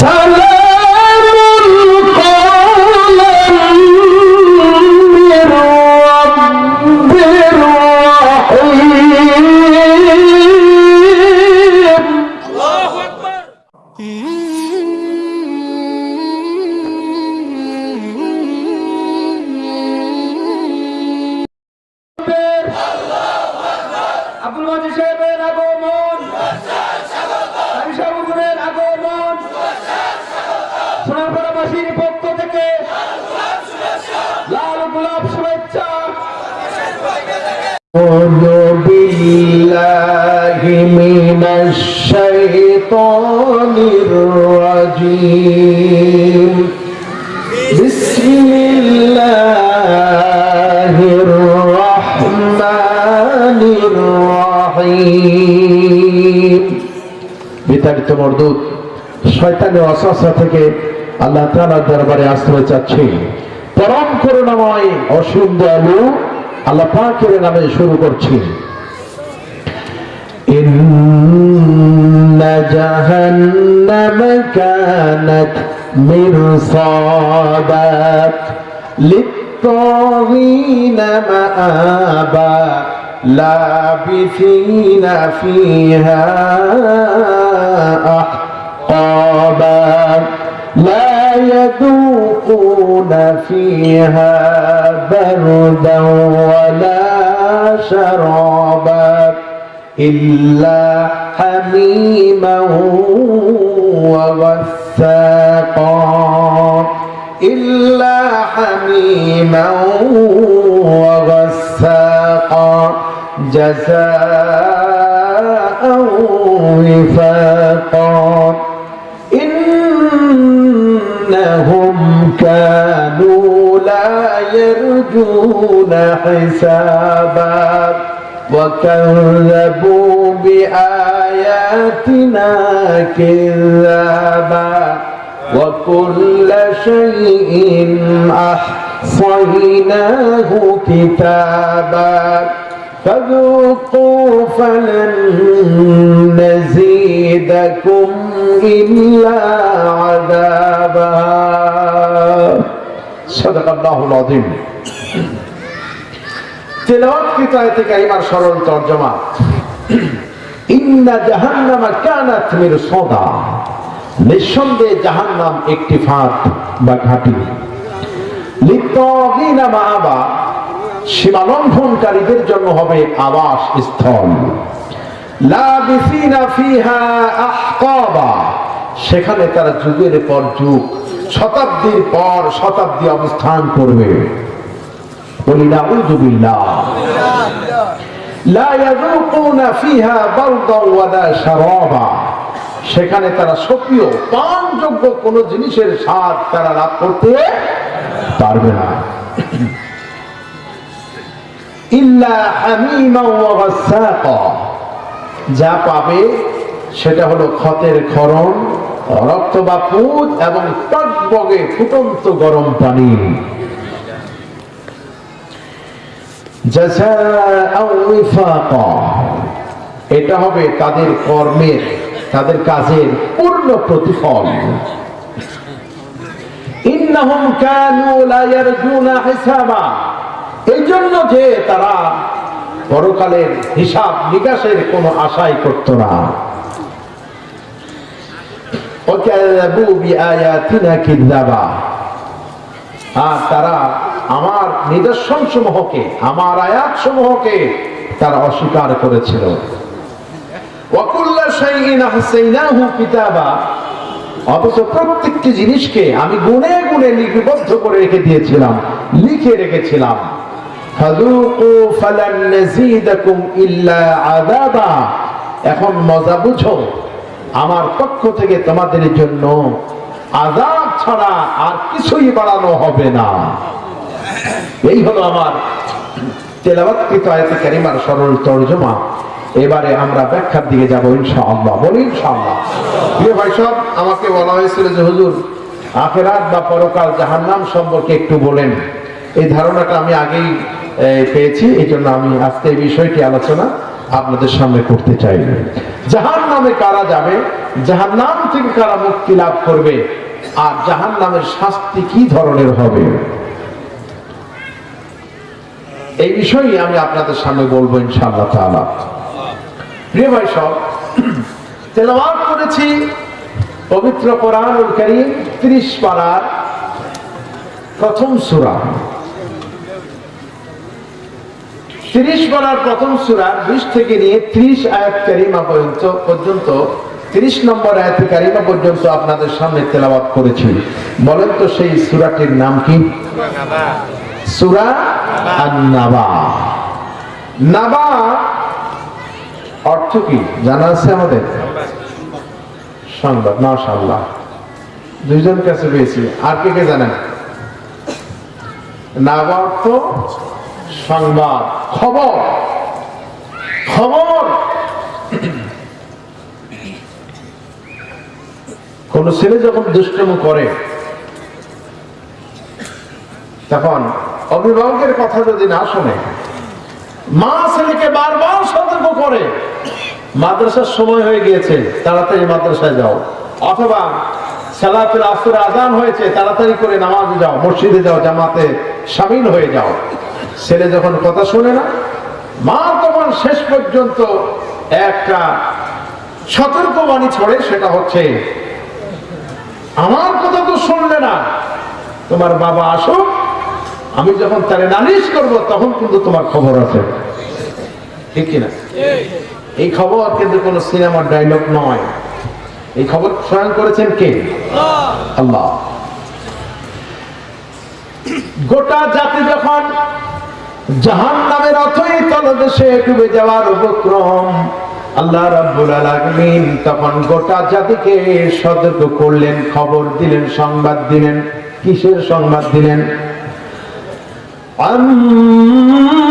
Salve অসস্যা থেকে আল্লাহ তাআলার দরবারে আশ্রয় চাচ্ছি পরম করুণাময় অসীম দয়ালু আল্লাহ পাকের নামে শুরু করছি إن جهنم كانت مرصادا للطاغين مآبا لابثين فيها أحقابا لا يذوقون فيها بردا ولا شرابا إلا حميما وغساقا إلا حميما وغساقا جزاء وفاقا إنهم كانوا لا يرجون حسابا وكذبوا بآياتنا كذابا وكل شيء أحصيناه كتابا فذوقوا فلن نزيدكم إلا عذابا صدق الله العظيم তেলাওয়াতকৃত আয়াতে কারিমার সরল তর্জমা ইন্না জাহান্নামা কানাত মিরসাদা নিঃসন্দেহে জাহান্নাম একটি ফাঁদ বা ঘাঁটি লিত্তাগিনা মাআবা সীমালঙ্ঘনকারীদের জন্য হবে আবাস স্থল। সেখানে তারা যুগের পর যুগ, শতাব্দীর পর শতাব্দী অবস্থান করবে। সেখানে তারা সক্রিয়, পানযোগ্য কোন জিনিসের স্বাদ তারা লাভ করতে পারবে না। যা পাবে সেটা হলো ক্ষতের ক্ষরণ, রক্ত বা পুত এবং টকবগে ফুটন্ত গরম পানি। এটা হবে তাদের কর্মের, তাদের কাজের পূর্ণ প্রতিফল। ইন্নাহুম কানু লা ইয়ারজুনা হিসাবা। এই জন্য যে তারা পরকালের হিসাব নিকাশের কোনো আশাই করত না। তারা আমার নিদর্শন সমূহকে আমার আয়াত সমূহকে তারা অস্বীকার করেছিল। অথচ প্রত্যেকটি জিনিসকে আমি গুনে গুনে লিপিবদ্ধ করে রেখে দিয়েছিলাম, লিখে রেখেছিলাম। এখন মজা বুঝো, আমার পক্ষ থেকে তোমাদের জন্য আযাব ছাড়া আর কিছুই বাড়ানো হবে না। এই হলো আমার তেলাওয়াতকৃত আয়াতে কারিমার সরল তর্জমা। এবারে আমরা ব্যাখ্যার দিকে যাব ইনশাআল্লাহ। বলি ইনশাআল্লাহ। ভাই সব আমাকে বলা হয়েছিল যে, হুজুর, আখেরাত বা পরকাল জাহান্নাম সম্পর্কে একটু বলেন। এই ধারণাটা আমি আগেই পেয়েছি। এই জন্য আমি আজকে এই বিষয়টি আলোচনা আপনাদের সামনে করতে চাই। জাহান নামে কারা যাবে? জাহান নাম থেকে কারা মুক্তি লাভ করবে? আর জাহান নামের শাস্তি কি ধরনের হবে? এই বিষয়ে আমি আপনাদের সামনে বলব ইনশাআল্লাহ তাআলা। প্রিয় ভাই সব, তেলাওয়াত করেছি পবিত্র কোরআনুল কারীম 30 পারার প্রথম সূরা। 30 পারার প্রথম সুরা বিশ থেকে নিয়ে 30 আয়াত কারিমা পর্যন্ত পর্যন্ত 30 নম্বর আয়াত কারিমা পর্যন্ত আপনাদের সামনে তেলাওয়াত করেছি। বলেন তো সেই সূরাটির নাম কি? সূরা আন-নাবা। নাবা অর্থ কি? জানা আছে আমাদের? সংবাদ, মাশাআল্লাহ। দুইজন কাছে পেয়েছি। আর কে কে জানেন? নাবা অর্থ সংবাদ। খবর। খবর। কোন ছেলে যখন দুষ্টম করে, তখন অভিভাবকের কথা যদি না শোনে, মা ছেলেকে বারবার সতর্ক করে, মাদ্রাসার সময় হয়ে গিয়েছে, তাড়াতাড়ি মাদ্রাসায় যাও। অথবা সালাতুল আসর আজান হয়েছে, তাড়াতাড়ি করে নামাজে যাও, মসজিদে যাও, জামাতে সামিল হয়ে যাও। ছেলে যখন কথা শোনে না মা তখন শেষ পর্যন্ত একটা সতর্কবাণী ছড়ে সেটা হচ্ছে আমার কথা তো শুনলে না তোমার বাবা আসুক আমি যখন তারে নালিশ করব তখন কিন্তু তোমার খবর আছে। ঠিক কিনা? এই খবর কিন্তু কোন সিনেমার ডায়লগ নয়। এই খবর স্বয়ং করেছেন কে? আল্লাহ। গোটা জাতি যখন জাহান নামের অথই তলদেশে ডুবে যাওয়ার উপক্রম। আল্লাহ রাব্বুল আলামিন তখন গোটা জাতিকে সতর্ক করলেন, খবর দিলেন, সংবাদ দিলেন। কিসের সংবাদ দিলেন? আম্মা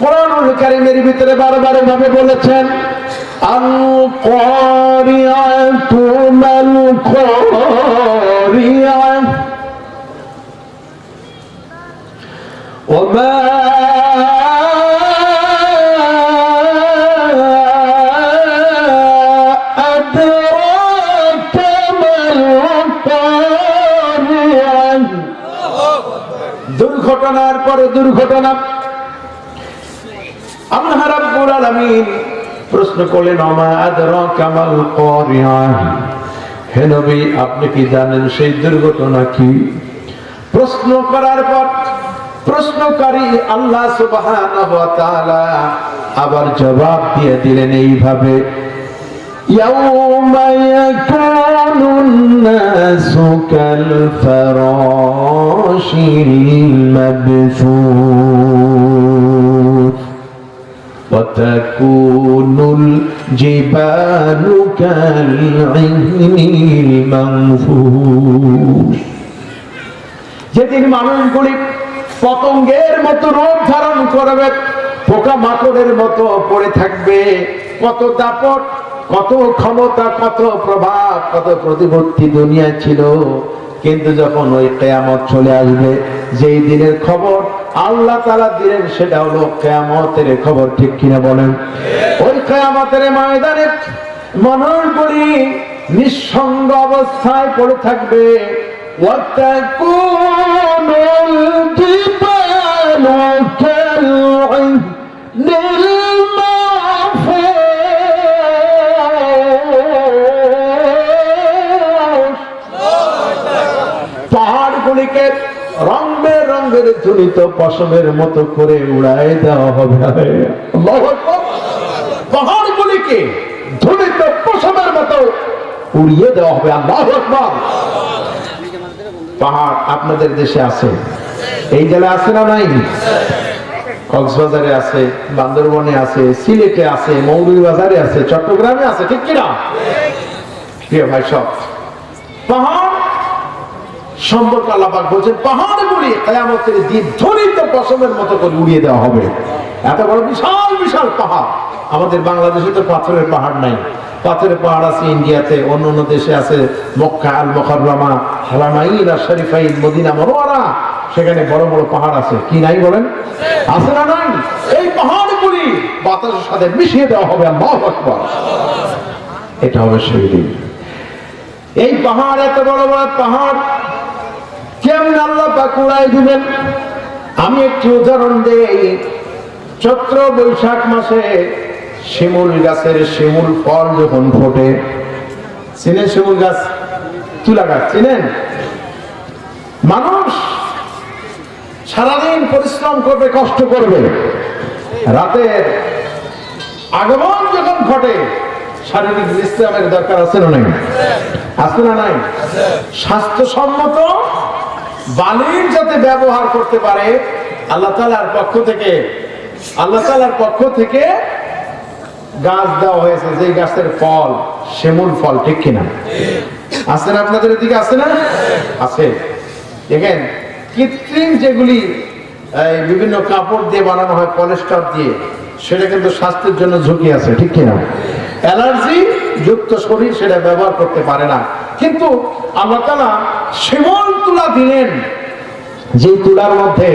কোরআনুল কারীমের ভিতরে বারবার ভাবে বলেছেন আল কারিয়াতু মাল কারিয়া وما أدراك ما القارعة দুর্ঘটনার পরে দুর্ঘটনা আল্লাহ রাব্বুল আলামিন প্রশ্ন করলেন আমা আদরাকা মাল কারিয়া হে নবী আপনি কি জানেন সেই দুর্ঘটনা কি প্রশ্ন করার পর প্রশ্নকারী আল্লাহ সুবহানাহু ওয়া তাআলা আবার জবাব দিয়ে দিলেন এইভাবে يوم يكون الناس كالفراش المبثوث وتكون الجبال كالعهن المنفوش যেদিন মানুষগুলি পতঙ্গের মতো রূপ ধারণ করবে পোকা মাকড়ের মতো পড়ে থাকবে কত দাপট কত ক্ষমতা কত প্রভাব কত প্রতিপত্তি দুনিয়া ছিল কিন্তু যখন ওই কেয়ামত চলে আসবে যেই দিনের খবর আল্লাহ তালা দিলেন সেটা হলো কেয়ামতের খবর, ঠিক কিনা বলেন? ওই কেয়ামতের ময়দানে মনন করি নিঃসঙ্গ অবস্থায় পড়ে থাকবে। ওয়াতা কোন জীবন বেরঙের ঝুলিত পশমের মতো করে উড়াই দেওয়া হবে। পাহাড়গুলিকে ঝুলিত পশমের মতো উড়িয়ে দেওয়া হবে। আল্লাহ পাহাড় আপনাদের দেশে আছে। এই জেলায় আছে না নাই? কক্সবাজারে আছে, বান্দরবনে আছে, সিলেটে আছে, মৌলভীবাজারে আছে, চট্টগ্রামে আছে, ঠিক কিনা? প্রিয় ভাই সব, পাহাড় সম্পর্ক আল্লাপাক বলছেন, পাহাড় গুলি কেয়ামতের দিন ধ্বনিত পশমের মতো করে উড়িয়ে দেওয়া হবে। এত বড় বিশাল বিশাল পাহাড়। আমাদের বাংলাদেশে তো পাথরের পাহাড় নাই। পাথরের পাহাড় আছে ইন্ডিয়াতে, অন্য অন্য দেশে আছে মক্কা আল আর মদিনা মনোয়ারা সেখানে বড় বড় পাহাড় আছে। কি নাই বলেন? আছে না নাই? এই পাহাড়গুলি বাতাসের সাথে মিশিয়ে দেওয়া হবে আল্লাহু এটা হবে সেই এই পাহাড় এত বড় বড় পাহাড় কেমন আল্লাহ পাক উড়াই দিবেন আমি একটি উদাহরণ দেই। চৈত্র বৈশাখ মাসে শিমুল গাছের শিমুল ফল যখন ফোটে চিনেন শিমুল গাছ? তুলা গাছ চিনেন? মানুষ সারাদিন পরিশ্রম করবে কষ্ট করবে। রাতের আগমন যখন ঘটে শারীরিক বিশ্রামের দরকার আছে না নাই? আছে না নাই? স্বাস্থ্যসম্মত বালির যাতে ব্যবহার করতে পারে, আল্লাহ তালার পক্ষ থেকে, আল্লাহ তালার পক্ষ থেকে গাছ দেওয়া হয়েছে যে গাছের ফল শিমুল ফল, ঠিক কিনা? আছে না আপনাদের এদিকে? আছে না? আছে। দেখেন, কৃত্রিম যেগুলি বিভিন্ন কাপড় দিয়ে বানানো হয়, পলিস্টার দিয়ে, সেটা কিন্তু স্বাস্থ্যের জন্য ঝুঁকি আছে, ঠিক কিনা? অ্যালার্জি যুক্ত শরীর সেটা ব্যবহার করতে পারে না। কিন্তু আল্লাহ তালা শিমল তুলা দিলেন যে তুলার মধ্যে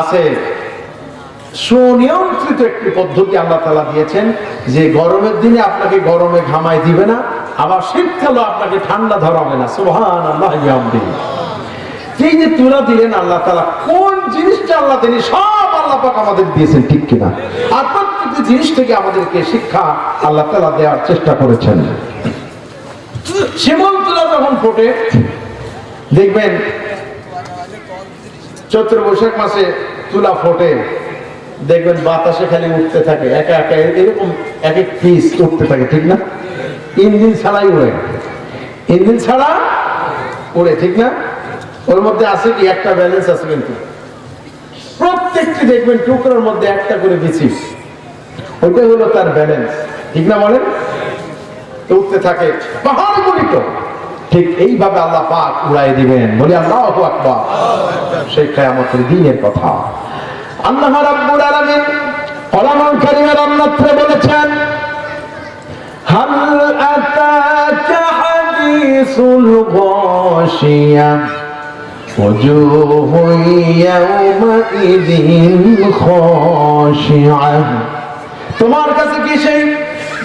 আছে সুনিয়ন্ত্রিত একটি পদ্ধতি আল্লাহ তালা দিয়েছেন যে গরমের দিনে আপনাকে গরমে ঘামায় দিবে না, আবার শীতকালও আপনাকে ঠান্ডা ধরাবে না। সুহান আল্লাহ এই যে তুলা দিলেন আল্লাহ তালা কোন জিনিসটা আল্লাহ তিনি সব আল্লাহ পাক আমাদের দিয়েছেন, ঠিক কিনা? আর প্রত্যেকটি জিনিস থেকে আমাদেরকে শিক্ষা আল্লাহ তালা দেওয়ার চেষ্টা করেছেন। শিমল তুলা যখন ফোটে, দেখবেন চৈত্র বৈশাখ মাসে তুলা ফোটে। দেখবেন বাতাসে খালি উঠতে থাকে, একা একা, এরকম এক এক পিস উঠতে থাকে, ঠিক না? ইঞ্জিন ছাড়াই উড়ে। ইঞ্জিন ছাড়া উড়ে, ঠিক না? ওর মধ্যে আছে কি? একটা ব্যালেন্স আছে কিন্তু। প্রত্যেকটি দেখবেন টুকরোর মধ্যে একটা করে বিচি। ওইটা হলো তার ব্যালেন্স ঠিক না বলেন? উঠতে থাকে পাহাড় গুলিত ঠিক এইভাবে আল্লাহ পাক উড়াই দিবেন বলি আল্লাহ আকবার সেই কেয়ামতের দিনের কথা আল্লাহ রাব্বুল আলামিন কলামুল কারীমের অন্যত্র বলেছেন হাল আতাকা হাদিসুল গাশিয়া وجوه يومئذ خاشعة তোমার কাছে কি সেই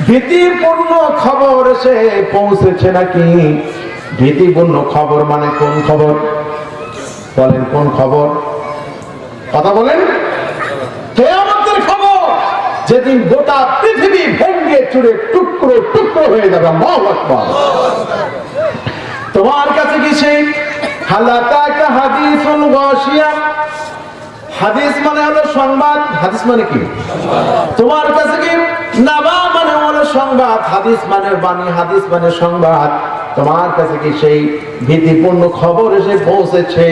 ভীতিপূর্ণ খবর এসে পৌঁছেছে নাকি? ভীতিপূর্ণ খবর মানে কোন খবর? বলেন, কোন খবর? কথা বলেন। কেয়ামতের খবর যেদিন গোটা পৃথিবী ভেঙ্গে চুরে টুকরো টুকরো হয়ে যাবে। আল্লাহু আকবার। তোমার কাছে কি সেই? হালাতাকা হাদিসুল গাশিয়া। হাদিস মানে হলো সংবাদ। হাদিস মানে কি? তোমার কাছে কি নাবা হলো সংবাদ, হাদিস মানে বাণী, হাদিস মানে সংবাদ। তোমার কাছে কি সেই ভীতিপূর্ণ খবর এসে পৌঁছেছে?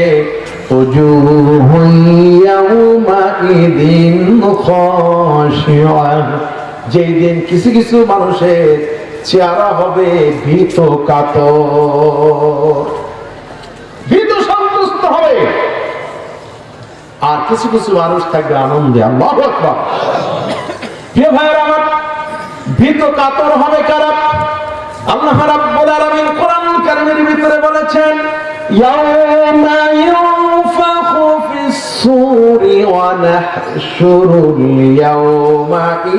যেই দিন কিছু কিছু মানুষের চেহারা হবে ভীত কাতর। ভীত সন্তুষ্ট হবে। আর কিছু কিছু মানুষ থাকবে আনন্দে। আল্লাহ প্রিয় ভাইয়ের, আমার ভীত কাতর হবে কারা? আল্লাহ রাব্বুল আলামিন কোরআন কারীমের ভিতরে বলেছেন ফিস সূরি ওয়া নাহশুরুল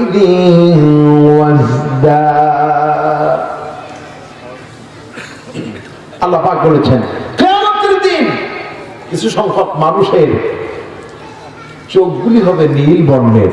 ইদিন ওয়াজদা। আল্লাহ পাক বলেছেন, কিয়ামতের দিন কিছু সংখ্যক মানুষের চোখগুলি হবে নীল বর্ণের।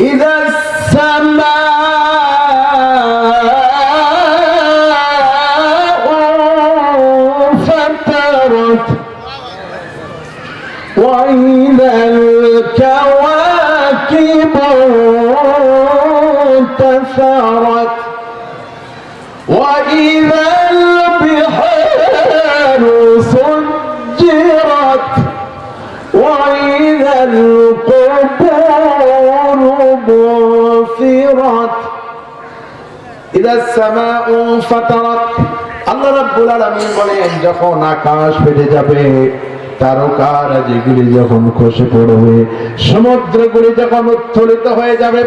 إذا السماء আল্লাহ রাব্বুল যখন আকাশ ফেটে যাবে, তারকার যেগুলি যখন খসে পড়বে, সমুদ্রগুলি যখন উত্তোলিত হয়ে যাবে,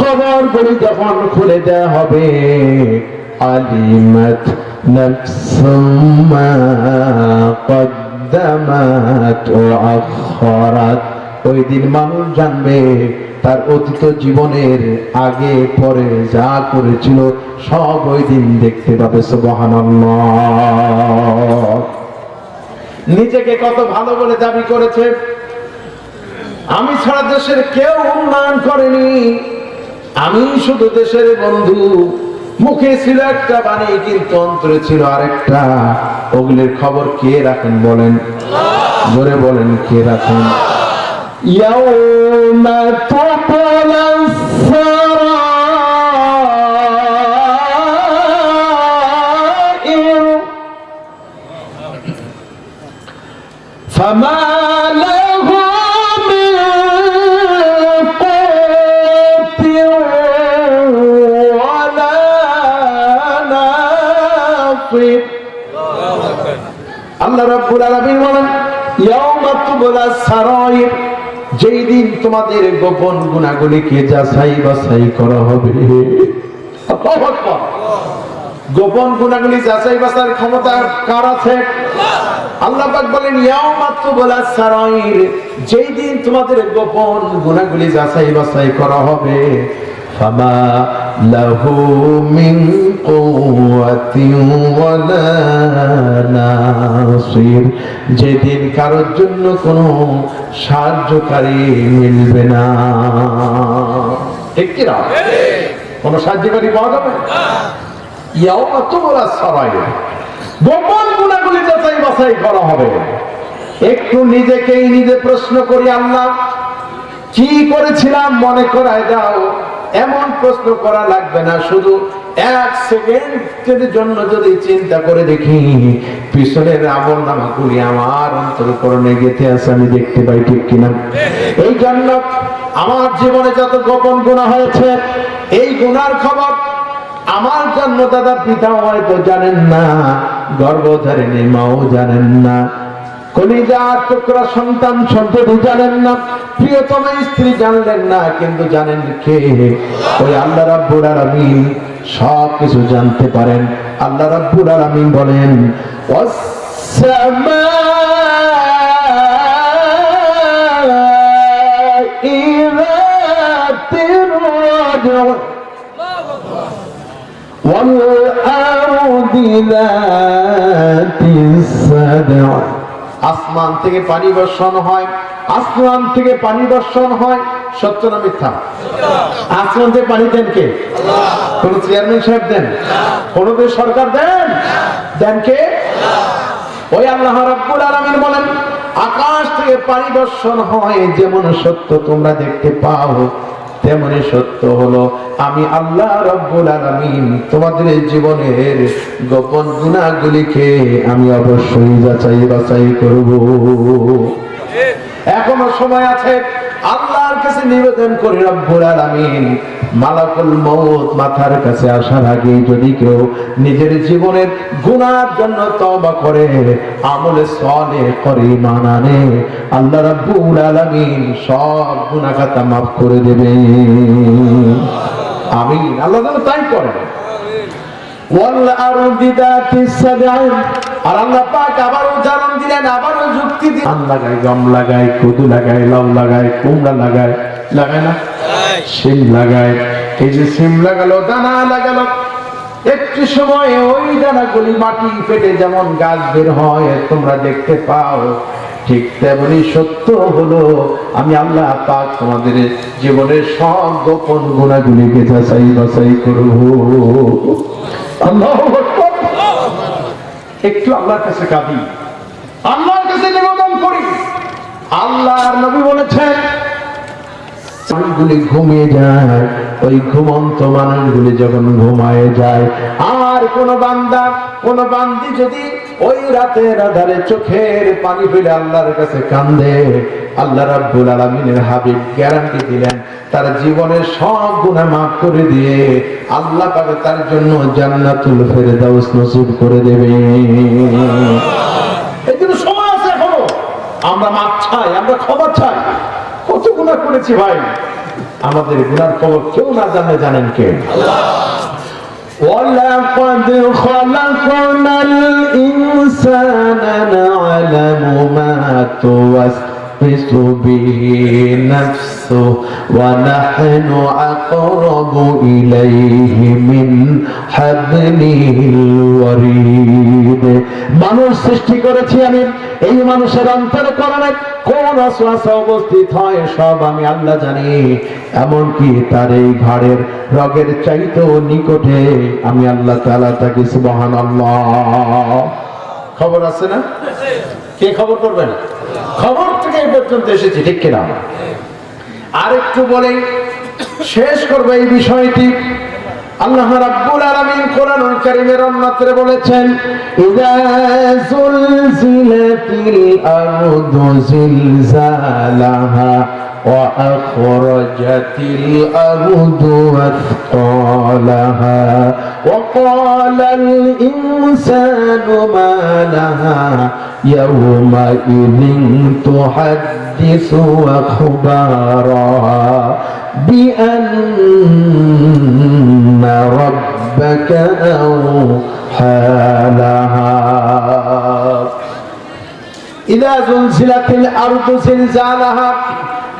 কবরগুলি যখন খুলে দেওয়া হবে, আলিমাত নাফসুম মা কদ্দামাত ওয়া ওই দিন মানুষ জানবে তার অতীত জীবনের আগে পরে যা করেছিল, সব ওই দিন দেখতে পাবে নিজেকে কত ভালো বলে দাবি করেছে। আমি ছাড়া দেশের কেউ উন্নয়ন করেনি। আমি শুধু দেশের বন্ধু। মুখে ছিল একটা বাণী, কিন্তু অন্তরে ছিল আরেকটা। ওগুলির খবর কে রাখেন বলেন? জোরে বলেন, কে রাখেন? يوم تطلع السرائر. فما له من قوت ولا ناصر. الله رب العالمين يوم تبلى السرائر. যেই দিন তোমাদের গোপন গুণাগুলিকে যাচাই বাছাই করা হবে। গোপন গুণাগুলি যাচাই বাসার ক্ষমতা কার আছে? আল্লাহ পাক বলেন ইয়াও মাত্র বলা সারাইর, যেই দিন তোমাদের গোপন গুণাগুলি যাচাই বাসাই করা হবে, ফামা লাহু মিন কুওয়াতিন ওয়ালা নাসির। যেদিন কারোর জন্য কোনো সাহায্যকারী মিলবে না। ঠিক কিনা? কোনো সাহায্যকারী পাওয়া যাবে? ইয়াওমা তুবলা সারাইর। গোপন গুণাগুলি যাচাই বাছাই করা হবে। একটু নিজেকেই নিজে প্রশ্ন করি, আল্লাহ, কি করেছিলাম মনে করায় দাও। এমন প্রশ্ন করা লাগবে না, শুধু এক সেকেন্ডের জন্য যদি চিন্তা করে দেখি, পিছনের আমল নামাগুলি আমার অন্তরকরণে গেঁথে আছে, আমি দেখতে পাই ঠিক কিনা। এই জন্য আমার জীবনে যত গোপন গুণা হয়েছে, এই গুনার খবর আমার জন্য দাদা পিতা হয়তো জানেন না, গর্ভধারিণী মাও জানেন না কলিজা টুকরা সন্তান সন্ততি জানেন না, প্রিয়তম স্ত্রী জানলেন না, কিন্তু জানেন কে? ওই আল্লাহ রাব্বুল আলামিন সব কিছু জানতে পারেন আল্লাহ রাব্বুল আলামিন বলেন والسماء ذات الرجع والأرض ذات الصدع আসমান থেকে পানি বর্ষণ হয়, আসমান থেকে পানি বর্ষণ হয়। সত্য না মিথ্যা? আসমান থেকে পানি দেন কে? কোন চেয়ারম্যান সাহেব দেন? কোন সরকার দেন? দেন কে? ওই আল্লাহ রাব্বুল আলামিন বলেন, আকাশ থেকে পানি বর্ষণ হয়, যেমন সত্য তোমরা দেখতে পাও। তেমনি সত্য হলো, আমি আল্লাহ রব্বুল আলামিন তোমাদের জীবনের গোপন গুণাগুলিকে আমি অবশ্যই যাচাই বাছাই করব। এখনও সময় আছে আল্লাহর কাছে নিবেদন করি, রব্বুল আলামিন। মালাকুল মউত মাথার কাছে আসার আগে যদি কেউ নিজের জীবনের গুনার জন্য তওবা করে, আমলে সালে করে মানানে আল্লাহ রব্বুল আলামিন সব গুনাহ গুনাহটা maaf করে দেবে। আমিন। আল্লাহ যেন তাই করে ওয়াল আরদি দাতিস সাদআ আর আল্লাহ পাক আবারো উচ্চারণ দিলেন আবারও যুক্তি ধান লাগায় গম লাগায় কদু লাগায় লাউ লাগায় কুমড়া লাগায় লাগায় না? শিম লাগায়। এই যে শিম লাগালো দানা লাগালো। একটু সময় ওই দানাগুলি মাটি ফেটে যেমন গাছ বের হয় তোমরা দেখতে পাও। ঠিক তেমনি সত্য হলো আমি আল্লাহ পাক তোমাদের জীবনের সব গোপন গুণাগুলিকে যাচাই বাছাই করব। আল্লাহ একটু আল্লাহর কাছে কাঁদি। আল্লাহর কাছে নিবেদন করি। আল্লাহর নবী বলেছেন গ্যারান্টি দিলেন, তার জীবনের সব গুনাহ মাফ করে দিয়ে আল্লাহ তার জন্য জান্নাতুল ফেরদাউস নসিব করে দেবে এই জন্য সময় আছে এখনও আমরা মাপ চাই আমরা ক্ষমা চাই কত গুণা করেছি ভাই আমাদের গুনার খবর কেউ না জানে জানেন কে ولقد خلقنا الإنسان نعلم ما توسوس به نفسه ونحن أقرب إليه من حبل الوريد মানুষ সৃষ্টি করেছি আমি এই মানুষের অন্তরে করণে কোন অশ্বাসা উপস্থিত হয় সব আমি আল্লাহ জানি এমনকি তার এই ঘাড়ের রগের চাইতেও নিকটে আমি আল্লাহ তাআলা তাকে সুবহান খবর আছে না কে খবর করবেন খবর থেকে এই পর্যন্ত এসেছি, ঠিক কিনা? আরেকটু বলে, শেষ করব এই বিষয়টি। আল্লাহ রাব্বুল আলামিন কোরআনুল কারীমের অন্যত্রে বলেছেন ইযা যুলজিলাতিল وأخرجت الأرض أثقالها وقال الإنسان ما لها يومئذ تحدث أخبارها بأن ربك أوحى لها.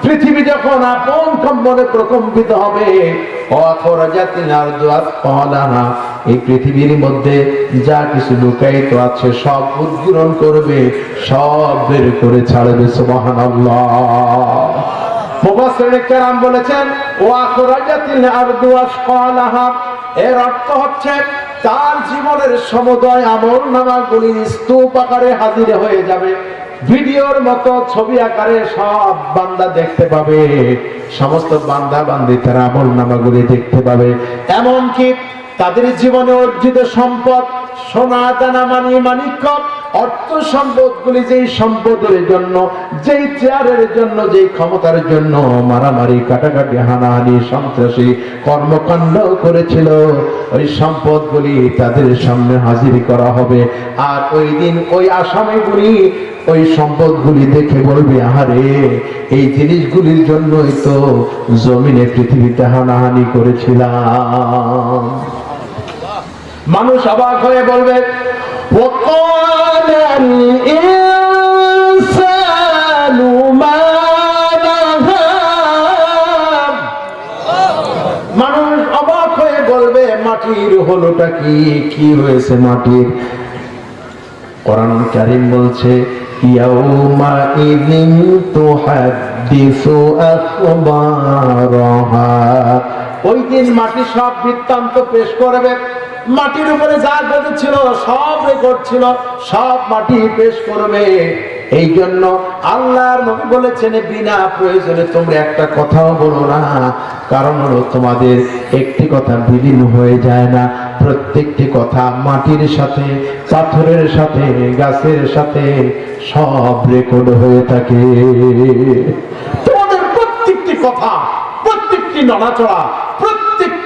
পৃথিবী যখন আপন কম্পনে প্রকম্পিত হবে এই পৃথিবীর মধ্যে যা কিছু লুকায়িত আছে সব উদ্গীরণ করবে, সব বের করে ছাড়বে, সুবহানাল্লাহ। মুফাসসিরিন কেরাম বলেছেন ওয়া খরাজাতিল আরদু আসফালাহা এর অর্থ হচ্ছে তার জীবনের সমুদয় আমল নামাগুলি স্তূপ আকারে হাজির হয়ে যাবে। ভিডিওর মতো ছবি আকারে সব বান্দা দেখতে পাবে। সমস্ত বান্দা বান্দি তারা আমল নামাগুলি দেখতে পাবে। এমনকি তাদের জীবনে অর্জিত সম্পদ সোনা দানা মানি মানিক্য অর্থ সম্পদগুলি যেই সম্পদের জন্য, যেই চেয়ারের জন্য, যেই ক্ষমতার জন্য মারামারি, কাটাকাটি, হানাহানি, সন্ত্রাসী কর্মকাণ্ড করেছিল, ওই তাদের সামনে হাজির করা হবে। আর ওই দিন ওই আসামিগুলি ওই সম্পদগুলি দেখে বলবে, আহারে, এই জিনিসগুলির জন্যই তো জমিনে পৃথিবীতে হানাহানি করেছিলাম। মানুষ অবাক হয়ে বলবে মানুষ অবাক হয়ে বলবে, মাটির হলোটা কি? কি হয়েছে মাটির? কোরআন কারিম বলছে, ইয়াউমা ইযিন ওই দিন মাটি সব বৃত্তান্ত পেশ করবে। মাটির উপরে যা ঘটেছিল সব রেকর্ড ছিল, সব মাটি পেশ করবে। এই জন্য আল্লাহর নবী বলেছেন, বিনা প্রয়োজনে তোমরা একটা কথাও বলো না। কারণ হলো তোমাদের একটি কথা বিলীন হয়ে যায় না। প্রত্যেকটি কথা মাটির সাথে, পাথরের সাথে, গাছের সাথে সব রেকর্ড হয়ে থাকে। তোমাদের প্রত্যেকটি কথা, প্রত্যেকটি নড়াচড়া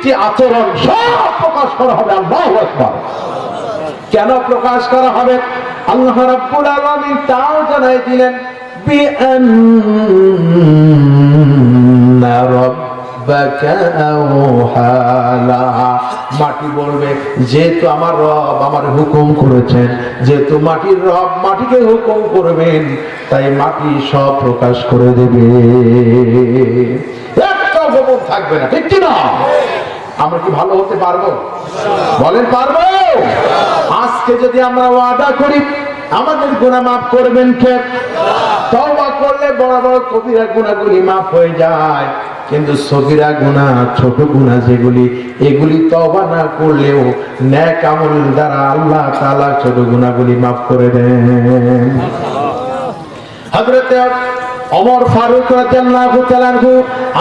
প্রত্যেকটি আচরণ সব প্রকাশ করা হবে, আল্লাহ আকবার। কেন প্রকাশ করা হবে? আল্লাহ রাব্বুল আলামিন তাও জানাই দিলেন মাটি বলবে, যেহেতু আমার রব আমার হুকুম করেছেন, যেহেতু মাটির রব মাটিকে হুকুম করবেন, তাই মাটি সব প্রকাশ করে দেবে। একটা গোপন থাকবে না, ঠিক কি না আমরা কি ভালো হতে পারব? বলেন পারব। আজকে যদি আমরা ওয়াদা করি, আমাদের গুণা মাফ করবেন কে? তওবা করলে বড় বড় কবিরা গুণাগুলি মাফ হয়ে যায়। কিন্তু সগিরা গুণা ছোট গুণা যেগুলি, এগুলি তবা না করলেও ন্যাক দ্বারা আল্লাহ তাআলা ছোট গুণাগুলি মাফ করে দেন। হযরতে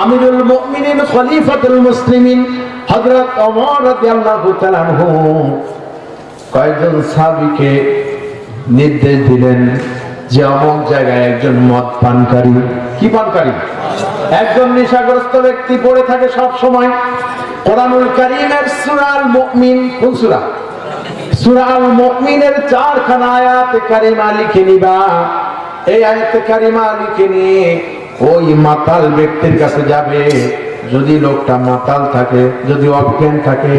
আমিরুল মুমিনিন খলিফাতুল মুসলিমিন রাদিয়াল্লাহু তাআলা কয়েকজন সাহাবীকে নির্দেশ দিলেন যে অমুক জায়গায় একজন মদ পানকারী, কি পানকারী? একজন নেশাগ্রস্ত ব্যক্তি পড়ে থাকে সব সময়। কোরআনুল চারখানা আয়াত কারিমা লিখে নিবা। এই আয়াত কারিমা লিখে নিয়ে ওই মাতাল ব্যক্তির কাছে যাবে। যদি লোকটা মাতাল থাকে, যদি অজ্ঞান থাকে,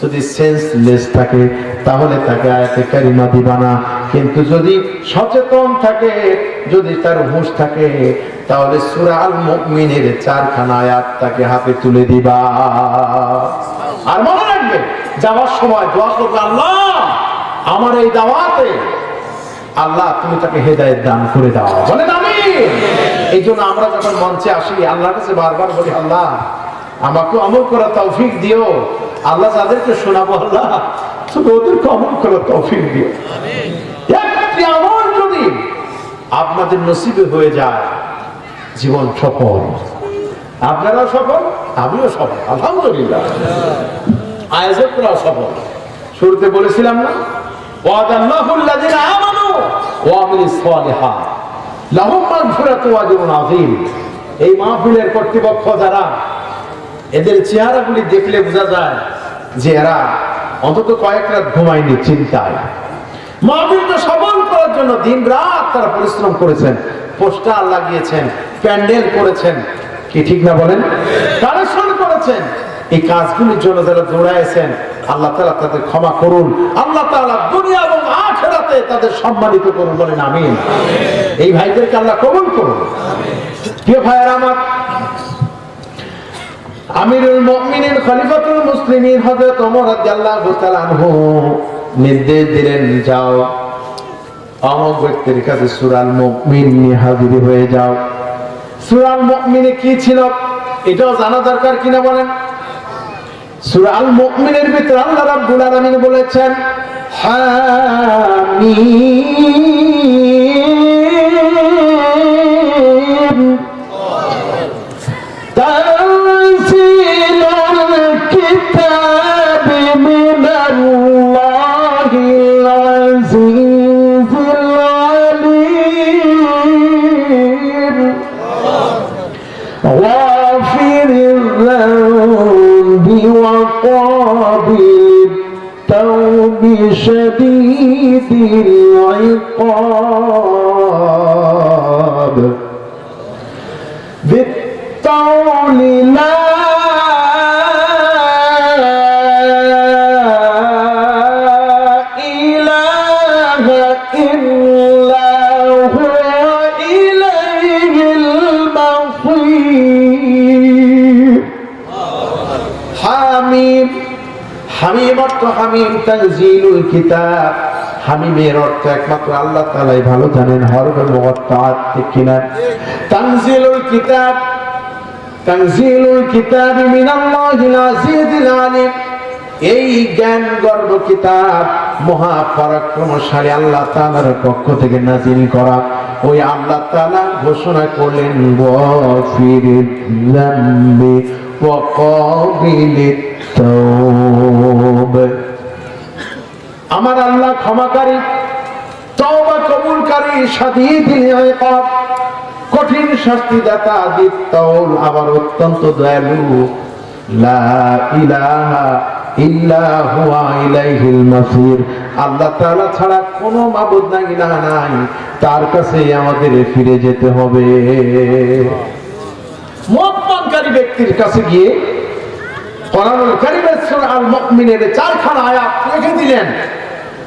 যদি সেন্সলেস থাকে, তাহলে তাকে আয়াতে কারিমা দিবা না। কিন্তু যদি সচেতন থাকে, যদি তার হুঁশ থাকে, তাহলে সূরা আল মুমিনের চারখানা আয়াত তাকে হাতে তুলে দিবা। আর মনে রাখবে, যাওয়ার সময় দোয়া আল্লাহ, আমার এই দাওয়াতে আল্লাহ তুমি তাকে হেদায়েত দান করে দাও। বলেন আমি এই জন্য আমরা যখন মঞ্চে আসি, আল্লাহর কাছে বারবার বলি, আল্লাহ আমাকে আমল করা তৌফিক দিও। আল্লাহ যাদেরকে শোনাবো, আল্লাহ শুধু ওদেরকে আমল করা তৌফিক দিও। আপনাদের নসিবে হয়ে যায়, জীবন সফল। আপনারাও সফল, আমিও সফল, আলহামদুলিল্লাহ। আয়োজকরাও সফল। শুরুতে বলেছিলাম না ওয়াদাল্লাহু আল্লাযিনা আমানু ওয়া আমিলুস সালিহাত। এই মাহফিলের কর্তৃপক্ষ যারা, এদের চেহারাগুলি দেখলে বোঝা যায় যে এরা অন্তত কয়েক রাত ঘুমায়নি চিন্তায়। মাহফিলকে সফল করার জন্য দিন রাত তারা পরিশ্রম করেছেন, পোস্টার লাগিয়েছেন, প্যান্ডেল করেছেন, কি ঠিক না বলেন? কালেকশন করেছেন। এই কাজগুলির জন্য যারা দৌড়াইছেন, আল্লাহ তালা তাদের ক্ষমা করুন। আল্লাহ তাআলা দুনিয়া এবং আখিরাতে তাদের সম্মানিত করুন, বলেন আমিন। এই ভাইদেরকে আল্লাহ কবুল করুন। প্রিয় ভাইয়ের আমার, আমিরুল খলিফাতুল আনহু নির্দেশ দিলেন, যাও অমুক ব্যক্তির কাছে সূরাল মুমিন হাজির হয়ে যাও। সূরাল মুমিনে কি ছিল? এটাও জানা দরকার কিনা বলেন? সূরাল মুমিনের ভিতরে আল্লাহ রাব্বুল আলামিন বলেছেন হামিম। شديد العقاب. بالطول لا অর্থ হামিম তানজিলুল কিতাব। হামিমের অর্থ একমাত্র আল্লাহ তাআলাই ভালো জানেন তানজিলুল কিতাব, তানজিলুল এই জ্ঞান গর্ব কিতাব মহা পরাক্রমশালী আল্লাহ তাআলার পক্ষ থেকে নাজিল করা। ওই আল্লাহ তাআলা ঘোষণা করলেন আমার আল্লাহ ক্ষমাকারী, তওবা কবুলকারী শাদীদুল ইকাব কঠিন শাস্তি দাতা দিত্তাউল আবার অত্যন্ত দয়ালু। লা ইল্লা আল্লাহ ছাড়া নাই তার আমাদের ফিরে যেতে হবে। ব্যক্তির কাছে গিয়ে চারখানা আয়াত রেখে দিলেন।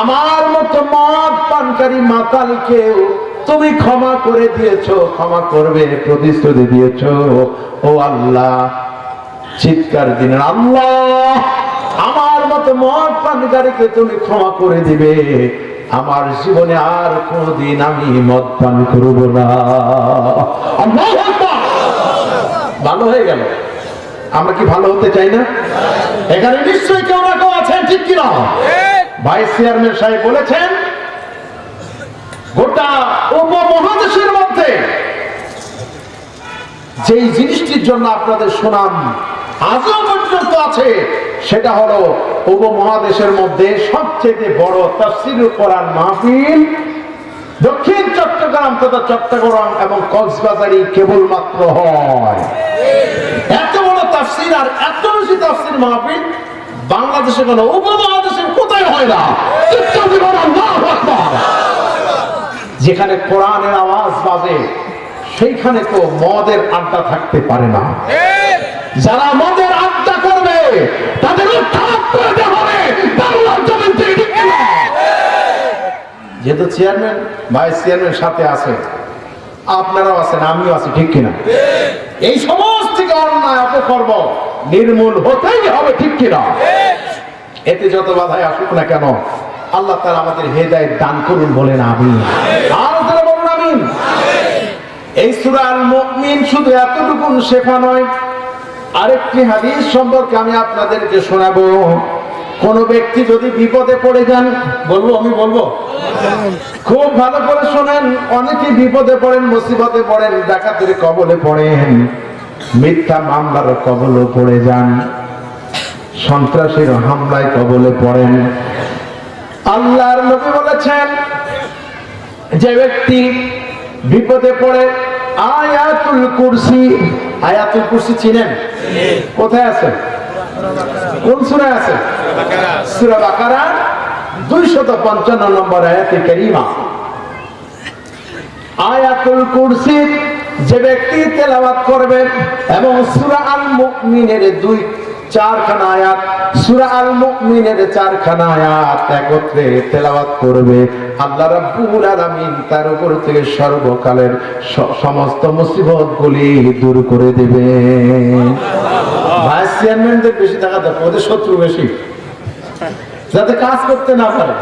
আমার মতো মদ পানকারী মাতালকেও তুমি ক্ষমা করে দিয়েছ, ক্ষমা করবে, প্রতিশ্রুতি দিয়েছ। ও আল্লাহ, চিৎকার দিলেন আল্লাহ, আমার মতো মদ পানকারীকে তুমি ক্ষমা করে দিবে। আমার জীবনে আর কোনদিন আমি মদ পান করব না। ভালো হয়ে গেল। আমরা কি ভালো হতে চাই না? এখানে নিশ্চয়ই কেউ না কেউ আছেন, ঠিক কিনা? ভাইস চেয়ারম্যান সাহেব বলেছেন, গোটা উপমহাদেশের মধ্যে যেই জিনিসটির জন্য আপনাদের সুনাম আজও পর্যন্ত আছে, সেটা হলো উপমহাদেশের মধ্যে সবচেয়ে বড় তাফসির কোরআন মাহফিল, দক্ষিণ চট্টগ্রাম তথা চট্টগ্রাম এবং কক্সবাজারই কেবলমাত্র হয়। এত বড় তাফসির আর এত বেশি তাফসির মাহফিল বাংলাদেশে কোনো উপমহাদেশের কোথায় হয় না। যেখানে কোরআনের আওয়াজ বাজে, সেইখানে তো মদের আড্ডা থাকতে পারে না যারা মদের আড্ডা করবে, তাদের? যেহেতু চেয়ারম্যান, ভাইস চেয়ারম্যান সাথে আছে, আপনারাও আছেন, আমিও আছি, ঠিক কিনা এই থেকে অপকর্ম নির্মূল হতেই হবে, ঠিক কিনা? এতে যত বাধাই আসুক না কেন, আল্লাহ তারা আমাদের হেদায়েত দান করুন বলেন আমি এই সুরাল শুধু শেখা নয়। আরেকটি হাদিস সম্পর্কে আমি আপনাদেরকে শোনাবো। কোন ব্যক্তি যদি বিপদে পড়ে যান, বলব, আমি বলব? খুব ভালো করে শোনেন। অনেকে বিপদে পড়েন, মুসিবতে পড়েন, ডাকাতের কবলে পড়েন। মিথ্যা মামলার কবলে পড়ে যান সন্ত্রাসীর হামলায় কবলে পড়েন। আল্লাহর নবী বলেছেন যে ব্যক্তি বিপদে পড়ে আয়াতুল কুরসি আয়াতুল কুরসি চিনেন? কোথায় আছে? কোন সূরায় আছে? সূরা বাকারা 255 নম্বর আয়াতে কারীমা। আয়াতুল কুরসি যে ব্যক্তি তেলাওয়াত করবে এবং সুরা আল মুমিনের দুই চারখানা আয়াত, সূরা আল মুমিনের চারখানা আয়াত একত্রে তেলাওয়াত করবে, আল্লাহ রাব্বুল আলামিন তার উপর থেকে সর্বকালের সমস্ত মুসিবতগুলি দূর করে দেবে। ভাইস চেয়ারম্যানদের বেশি টাকা দেখো ওদের শত্রু বেশি। যাতে কাজ করতে না পারে।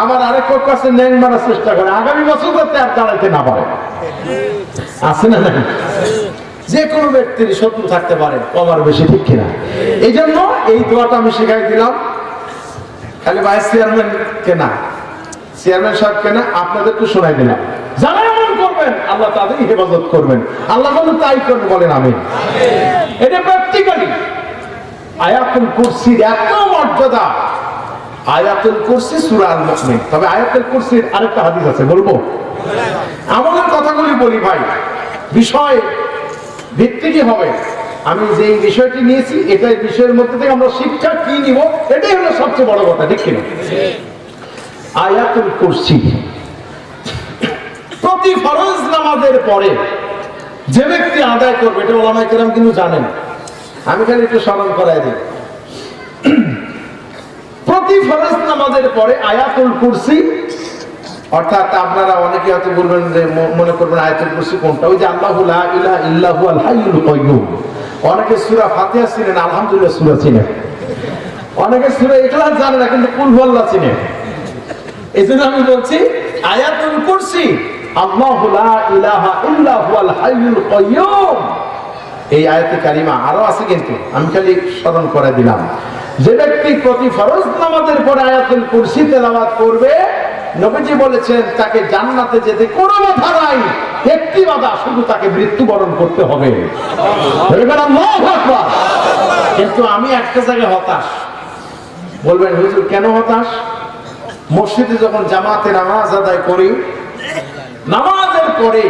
আবার আরেক পক্ষ আছে, ন্যাং মারার চেষ্টা করে। আগামী বছর যাতে আর দাঁড়াইতে না পারে। আছে না যে কোনো ব্যক্তির শত্রু থাকতে পারে, কমার বেশি ঠিক কিনা। এই জন্য এই দোয়াটা আমি শিখাই দিলাম। খালি ভাইস চেয়ারম্যান কেনা। চেয়ারম্যান সাহেব কেনা আপনাদেরকে শোনাই দিলাম। যারা এমন করবেন, আল্লাহ তাদেরই হেফাজত করবেন। আল্লাহ বলেন, তাই করবেন বলেন আমি এটা প্র্যাকটিক্যালি আয়াতুল কুরসির এত মর্যাদা আয়াতুল কুরসি সূরা আল মুমিন তবে আয়াতুল কুরসির আরেকটা হাদিস আছে, বলব? আমাদের কথাগুলি বলি ভাই, বিষয় ভিত্তিকই হবে? আমি যে বিষয়টি নিয়েছি, এটাই বিষয়ের মধ্যে থেকে আমরা শিক্ষা কি নিব, এটাই হলো সবচেয়ে বড় কথা, ঠিক কিনা? আয়াতুল কুরসি। প্রতি ফরজ নামাজের পরে যে ব্যক্তি আদায় করবে, এটা ওলামাই কেরাম কিন্তু জানেন। আমি খালি একটু স্মরণ করাই দিই। প্রতি ফরজ নামাজের পরে আয়াতুল কুরসি, অর্থাৎ আপনারা অনেকে হয়তো বলবেন যে মনে করবেন আয়াতুল কুরসি কোনটা? ওই যে আল্লাহু ইলাহা ইল্লাহু আল হাইয়ুল কাইয়্যুম অনেকে সূরা ফাতিহা চিনেন, আলহামদুলিল্লাহ সূরা চিনেন। অনেকে সূরা ইখলাস জানে না, কিন্তু কুল হুয়াল্লাহ চিনেন এই জন্য আমি বলছি, আয়াতুল কুরসি, আল্লাহু লা ইলাহা ইল্লাহু আল হাইয়ুল কাইয়্যুম এই আয়াতে কারিমা আরও আছে কিন্তু, আমি খালি স্মরণ করে দিলাম। যে ব্যক্তি প্রতি ফরজ নামাজের পরে আয়াতুল কুরসি তেলাওয়াত করবে, নবীজি বলেছেন, তাকে জান্নাতে যেতে কোনো বাধা নাই। একটি বাধা, শুধু তাকে মৃত্যুবরণ করতে হবে। কিন্তু আমি একটা জায়গায় হতাশ। বলবেন, হুজুর, কেন হতাশ? মসজিদে যখন জামাতে নামাজ আদায় করি, নামাজের পরে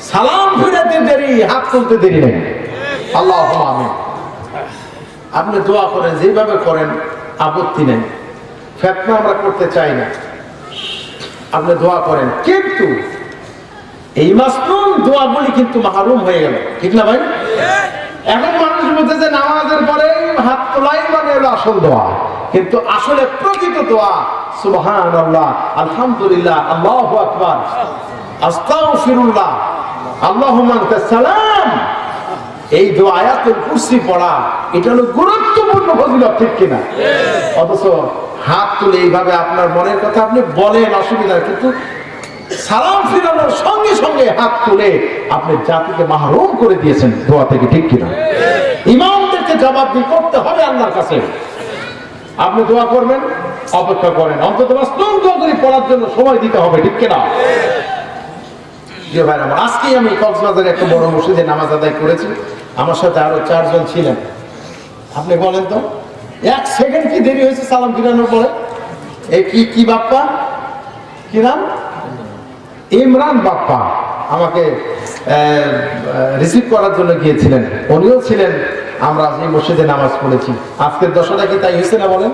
সালাম ফিরাতে দেরি, হাত তুলতে দেরি নেই। আল্লাহ আমিন আপনি দোয়া করেন যেভাবে করেন, আপত্তি নেই। ফেতনা আমরা করতে চাই না। আপনি দোয়া করেন। কিন্তু এই মাসনুন দোয়াগুলি কিন্তু মাহরুম হয়ে গেল। ঠিক না ভাই? এখন মানুষ বলছে যে নামাজের পরে হাত তোলাই মানে আসল দোয়া। কিন্তু আসলে প্রকৃত দোয়া সুবহান আল্লাহ আলহামদুলিল্লাহ, আল্লাহ আকবার, আস্তাগফিরুল্লাহ, আল্লাহুম্মা আনতাস সালাম এই দোয়া আয়াতুল কুরসি পড়া এটা হলো গুরুত্বপূর্ণ ফজিলত ঠিক কিনা? অথচ হাত তুলে এইভাবে আপনার মনের কথা আপনি বলেন অসুবিধা কিন্তু সালাম ফিরানোর সঙ্গে সঙ্গে হাত তুলে আপনি জাতিকে মাহরুম করে দিয়েছেন দোয়া থেকে ঠিক কিনা? ইমামদেরকে জবাবদি করতে হবে আল্লাহর কাছে। আপনি দোয়া করবেন অপেক্ষা করেন। অন্তত বাস্তব দোয়া করে পড়ার জন্য সময় দিতে হবে ঠিক কিনা? জি ভাই আমার, আজকেই আমি কক্সবাজারে একটা বড় মসজিদে নামাজ আদায় করেছি। আমার সাথে আরও চারজন ছিলেন। আপনি বলেন তো, এক সেকেন্ড কি দেরি হয়েছে সালাম ফিরানোর পরে? এই কি কি বাপ্পা? কি নাম? ইমরান বাপ্পা। আমাকে রিসিভ করার জন্য গিয়েছিলেন। উনিও ছিলেন, আমরা এই মসজিদে নামাজ পড়েছি। আজকের দশটা কি তাই হয়েছে না বলেন?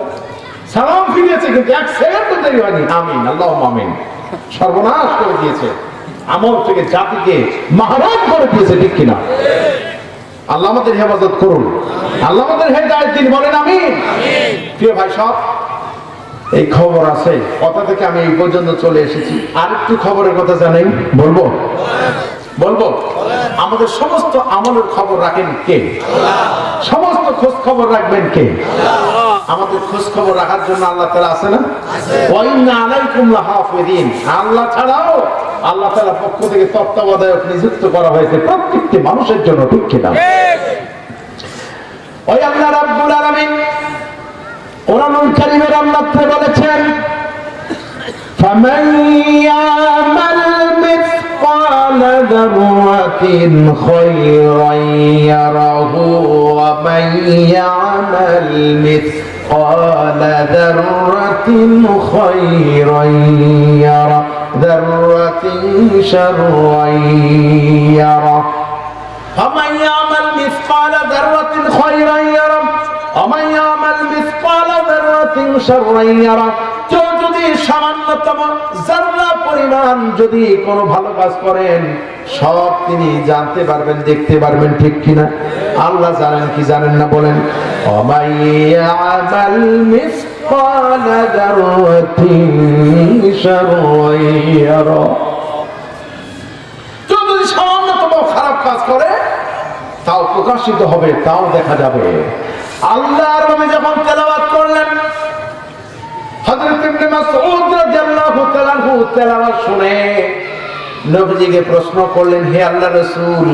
সালাম ফিরিয়েছে কিন্তু এক সেকেন্ড দেরি হয়নি। আমিন আল্লাহ আমিন। সর্বনাশ করে দিয়েছে। আমল থেকে জাতিকে মাহারাজ করে দিয়েছে, ঠিক কিনা? আল্লাহ আমাদের হেফাজত করুন। আল্লাহ আমাদের হেদায়ত দিন, বলেন আমিন। প্রিয় ভাই সব এই খবর আছে, কথা থেকে আমি এই পর্যন্ত চলে এসেছি। আরেকটু খবরের কথা জানাই, বলব? বলব? আমাদের সমস্ত আমলের খবর রাখেন কে? সমস্ত খোঁজ খবর রাখবেন কে? আমাদের খোঁজ খবর রাখার জন্য আল্লাহ তালা আছে না? আল্লাহ ছাড়াও আল্লাহ তালার পক্ষ থেকে তত্ত্বাবধায়ক নিযুক্ত করা হয়েছে প্রত্যেকটি মানুষের জন্য দুঃখিত ওই আল্লাহ রাব্বুল আলামিন কোরআনুল কারীমের আল্লাহ বলেছেন ذرة شرا يره فمن يعمل مثقال ذرة خيرا يره ومن يعمل مثقال ذرة شرا يره কেউ যদি সামান্যতম জাররা পরিমাণ যদি কোনো ভালো কাজ করেন সব তিনি জানতে পারবেন দেখতে পারবেন ঠিক কিনা আল্লাহ জানেন কি জানেন না বলেন অমাইয়ামাল খারাপ কাজ করে, তাও প্রকাশিত হবে, তাও দেখা যাবে। আল্লাহর নবী যখন তেলাওয়াত করলেন, হযরত ইবনে মাসউদ রাদিয়াল্লাহু তাআলা তেলাওয়াত শুনে নবীজিকে প্রশ্ন করলেন, হে আল্লাহর রাসূল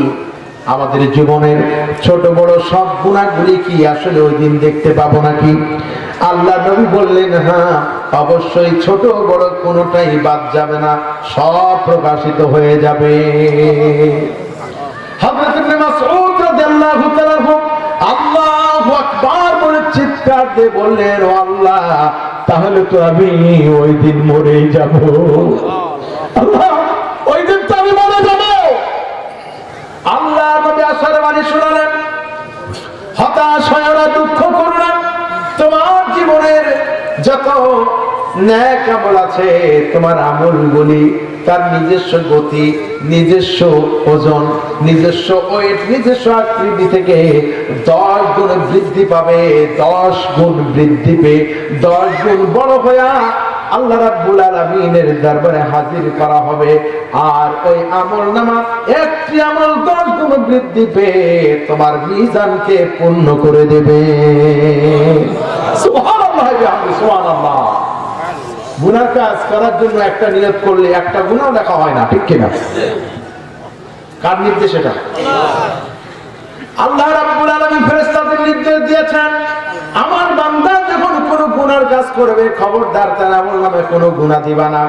আমাদের জীবনের ছোট বড় সব গুণাগুলি কি আসলে ওই দিন দেখতে পাবো নাকি? আল্লাহ নবী বললেন হ্যাঁ অবশ্যই ছোট বড় কোনোটাই বাদ যাবে না, সব প্রকাশিত হয়ে যাবে। আল্লাহু চিৎকার দিয়ে বললেন আল্লাহ, তাহলে তো আমি ওই দিন মরেই যাব। আছে তোমার তার নিজস্ব গতি, নিজস্ব ওজন, নিজস্ব ওয়েট নিজস্ব আকৃতি থেকে দশ গুণ বৃদ্ধি পাবে, দশ গুণ বৃদ্ধি পেয়ে, দশ গুণ বড় হইয়া আল্লাহ রাব্বুল আলামিনের দরবারে হাজির করা হবে। আর ওই আমল নামা, একটি আমল দশ গুণ বৃদ্ধি পেয়ে তোমার মিজানকে পূর্ণ করে দেবে। সুবহানাল্লাহ সুবহানাল্লাহ। গুনার কাজ করার জন্য একটা নিয়ত করলে একটা গুণাও লেখা হয় না, ঠিক কিনা? কার নির্দেশ এটা? আল্লাহ রাব্বুল আলামিন ফেরেশতাদের নির্দেশ দিয়েছেন, আমার বান্দা যখন কোন গুনার কাজ করবে, খবরদার তার আমল নামে কোনো গুনাহ দিবা না।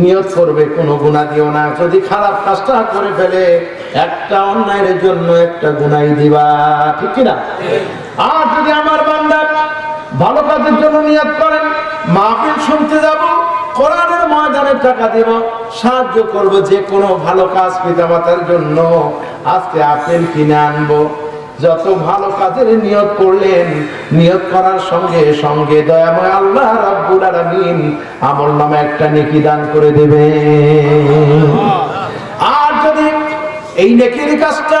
নিয়ত করবে, কোনো গুনাহ দিও না। যদি খারাপ কাজটা করে ফেলে, একটা অন্যায়ের জন্য একটা গুনাই দিবা, ঠিক কি না আর যদি আমার ভালো কাজের জন্য নিয়ত করেন, মাহফিল শুনতে যাব, কোরআনের ময়দানে টাকা দেব, সাহায্য করব যে কোনো ভালো কাজ পিতামাতার জন্য। আজকে আপেল কিনে আনব। যত ভালো কাজের নিয়ত করলেন, নিয়ত করার সঙ্গে সঙ্গে দয়াময় আল্লাহ রাব্বুল আলামিন আমল নামে একটা নেকি দান করে দেবে আর যদি এই নেকির কাজটা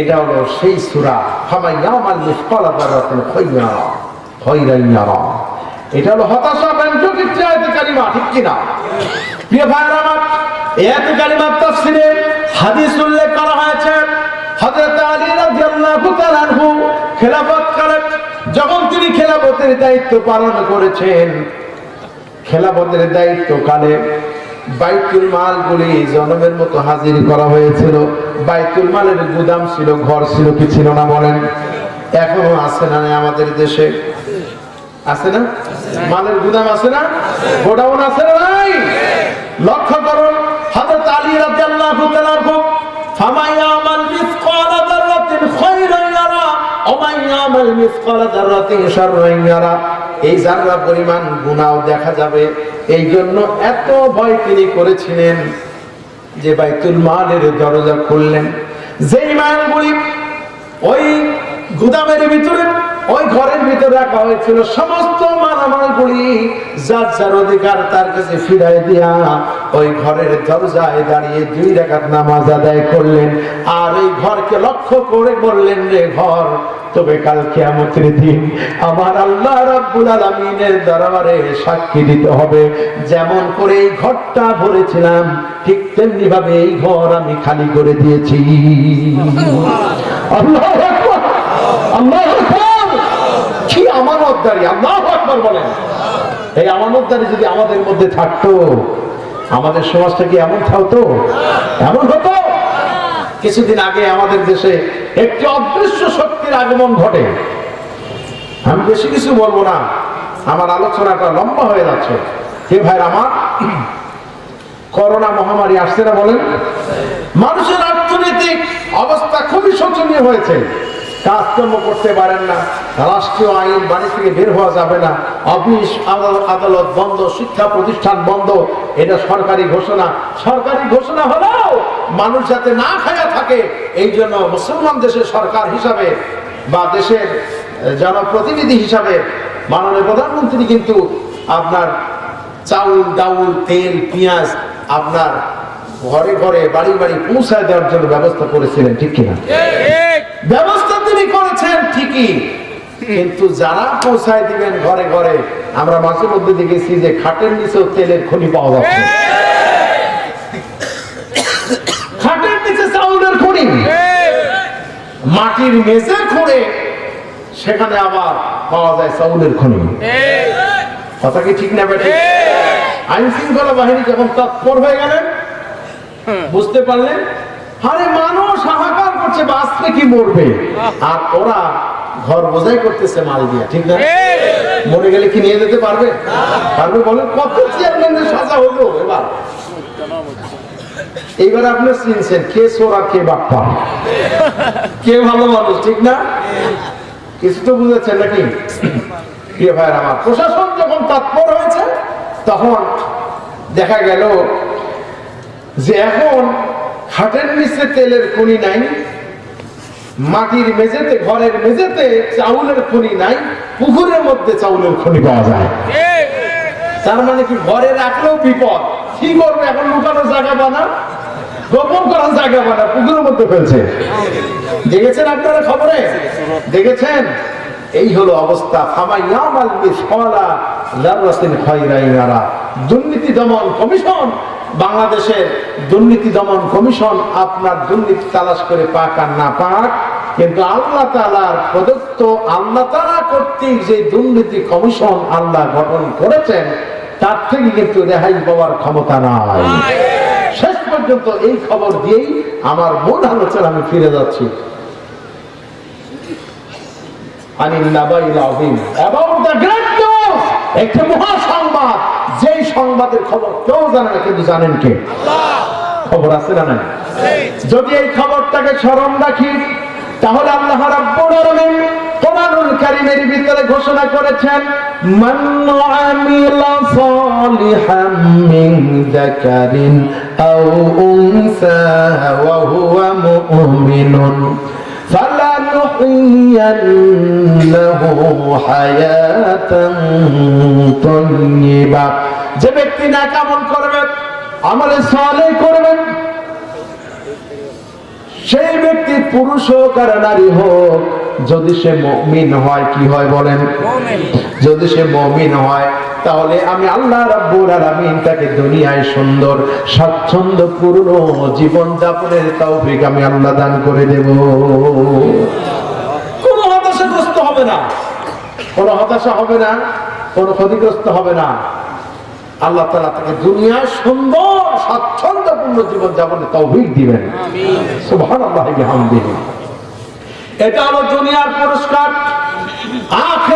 এটা হলো সেই সূরা এটা হলো হতাশা ব্যঞ্জক আয়াতে কারিমা, ঠিক কি না প্রিয় ভাইরা আমার, এই আয়াতে কারিমার হাদিস উল্লেখ করা হয়েছে, হযরত আলী রাদিয়াল্লাহু তাআলা আনহু খেলাফত কালে যখন তিনি খেলাফতের দায়িত্ব পালন করেছেন, খেলাফতের দায়িত্ব বাইতুল মালগুলি জনমের মতো হাজির করা হয়েছিল। বাইতুল মালের গুদাম ছিল, ঘর ছিল, কি ছিল না বলেন? এখনও আছে না আমাদের দেশে? আছে না? মালের গুদাম আছে না? গোডাউন আছে না নাই? লক্ষ্য করুন, হযরত আলী রাদিয়াল্লাহু তাআলা খুব ফামাইয়ামাল মিসকালা যাররাতিন খায়রান ইয়ারা ওমাইয়ামাল মিসকালা যাররাতিন শাররান ইয়ারা। এই জাররা পরিমাণ গুণাও দেখা যাবে। এই জন্য এত ভয় তিনি করেছিলেন যে বাইতুল মালের দরজা খুললেন। যেই মালগুলি ওই গুদামের ভিতরে ওই ঘরের ভিতরে রাখা হয়েছিল সমস্ত মালামালগুলি যার যার অধিকার তার কাছে ফিরাই দিয়া ওই ঘরের দরজায় দাঁড়িয়ে দুই রাকাত নামাজ আদায় করলেন। আর এই ঘরকে লক্ষ্য করে বললেন রে ঘর তবে কাল কিয়ামতের দিন আমার আল্লাহ রাব্বুল আলামিনের দরবারে সাক্ষী দিতে হবে। যেমন করে এই ঘরটা ভরেছিলাম ঠিক তেমনি ভাবে এই ঘর আমি খালি করে দিয়েছি। আল্লাহু আল্লাহু আল্লাহু আকবার বলেন। এই আমানতদারি যদি আমাদের মধ্যে থাকতো, আমাদের সমাজটা কি এমন থাকতো? এমন হতো? কিছুদিন আগে আমাদের দেশে একটি অদৃশ্য শক্তির আগমন ঘটে। আমি বেশি কিছু বলব না, আমার আলোচনাটা লম্বা হয়ে যাচ্ছে। হে ভাই আমার? করোনা মহামারী আসছে না বলেন? মানুষের অর্থনৈতিক অবস্থা খুবই শোচনীয় হয়েছে। কাজকর্ম করতে পারেন না। রাষ্ট্রীয় আইন বাড়ি থেকে বের হওয়া যাবে না। অফিস আদালত বন্ধ, শিক্ষা প্রতিষ্ঠান বন্ধ। এটা সরকারি ঘোষণা। সরকারি ঘোষণা হলেও মানুষ যাতে না খায়া থাকে, এই জন্য মুসলমান দেশের সরকার হিসাবে বা দেশের জনপ্রতিনিধি হিসাবে মাননীয় প্রধানমন্ত্রী কিন্তু আপনার চাউল, ডাউল, তেল, পেঁয়াজ আপনার ঘরে ঘরে বাড়ি বাড়ি পৌঁছায় দেওয়ার জন্য ব্যবস্থা করেছিলেন, ঠিক কিনা? ব্যবস্থা তিনি করেছেন, ঠিকই। কিন্তু যারা পৌঁছায় দিবেন ঘরে ঘরে, আমরা মাঝে মধ্যে দেখেছি যে খাটের নিচেও তেলের খনি পাওয়া যাচ্ছে। খাটের নিচে চাউলের খনি। মাটির মেঝে খুঁড়ে সেখানে আবার পাওয়া যায় চাউলের খনি। কথা কি ঠিক না বেটে? আইন শৃঙ্খলা বাহিনী যখন তৎপর হয়ে গেলেন বুঝতে পারলেন? আরে মানুষ হাহাকার করছে বাঁচবে কি মরবে? আর ওরা ঘর বোঝাই করতেছে মাল দিয়া, ঠিক না? মরে গেলে কি নিয়ে যেতে পারবে? পারবে বলেন কত চেয়ারম্যানের সাজা হলো এবার? এইবার আপনি চিনছেন কে সোরা, কে বাপ্পা? কে ভালো মানুষ, ঠিক না? কিছু তো বুঝেছেন নাকি? প্রিয় ভাইয়ের আমার, প্রশাসন যখন তৎপর হয়েছে, তখন দেখা গেল যে এখন খাটের নিচে তেলের খনি নাই, মাটির মেঝেতে, ঘরের মেঝেতে চাউলের খনি নাই, পুকুরের মধ্যে চাউলের খনি পাওয়া যায়। তার মানে কি ঘরে রাখলেও বিপদ? কি করবে? এখন লুকানোর জায়গা বানা, গোপন করার জায়গা বানা, পুকুরের মধ্যে ফেলছে। দেখেছেন আপনারা খবরে? দেখেছেন? এই হলো অবস্থা। দুর্নীতি দমন কমিশন বাংলাদেশের দুর্নীতি দমন কমিশন আপনার দুর্নীতি তালাশ করে পাক আর না পাক, কিন্তু আল্লাহ তালার প্রদত্ত আল্লাহ তালা কর্তৃক যে দুর্নীতি কমিশন আল্লাহ গঠন করেছেন, তার থেকে কিন্তু রেহাই পাওয়ার ক্ষমতা নাই। শেষ পর্যন্ত এই খবর দিয়েই আমার মূল আলোচনা আমি ফিরে যাচ্ছি। আনিল নাবাইল দ্য গ্রেট একটি মহা সংবাদ যেই সংবাদের খবর কেউ জানে না কিন্তু জানেন কে? খবর আছে না নাই? যদি এই খবরটাকে স্মরণ রাখি তাহলে আল্লাহ ভিতরে ঘোষণা করেছেন মান যে ব্যক্তি না কামল করবেন আমলে সালে করবেন সেই ব্যক্তি পুরুষ হোক আর নারী হোক যদি সে মমিন হয় কি হয় বলেন? যদি সে মমিন হয় তাহলে আমি আল্লাহ রাব্বুল আলামিন তাকে দুনিয়ায় সুন্দর, স্বাচ্ছন্দ্য, পূর্ণ জীবন যাপনের তৌফিক আমি আল্লাহ দান করে দেব। কোনো হতাশাগ্রস্ত হবে না। কোনো হতাশা হবে না, কোনো ক্ষতিগ্রস্ত হবে না। আল্লাহ তালা তাকে দুনিয়ায় সুন্দর, স্বাচ্ছন্দ্যপূর্ণ জীবন যাপনের তৌফিক দিবেন। সুবহানাল্লাহি বিহামদিহি। এটা হলো দুনিয়ার পুরস্কার। আখেরাতের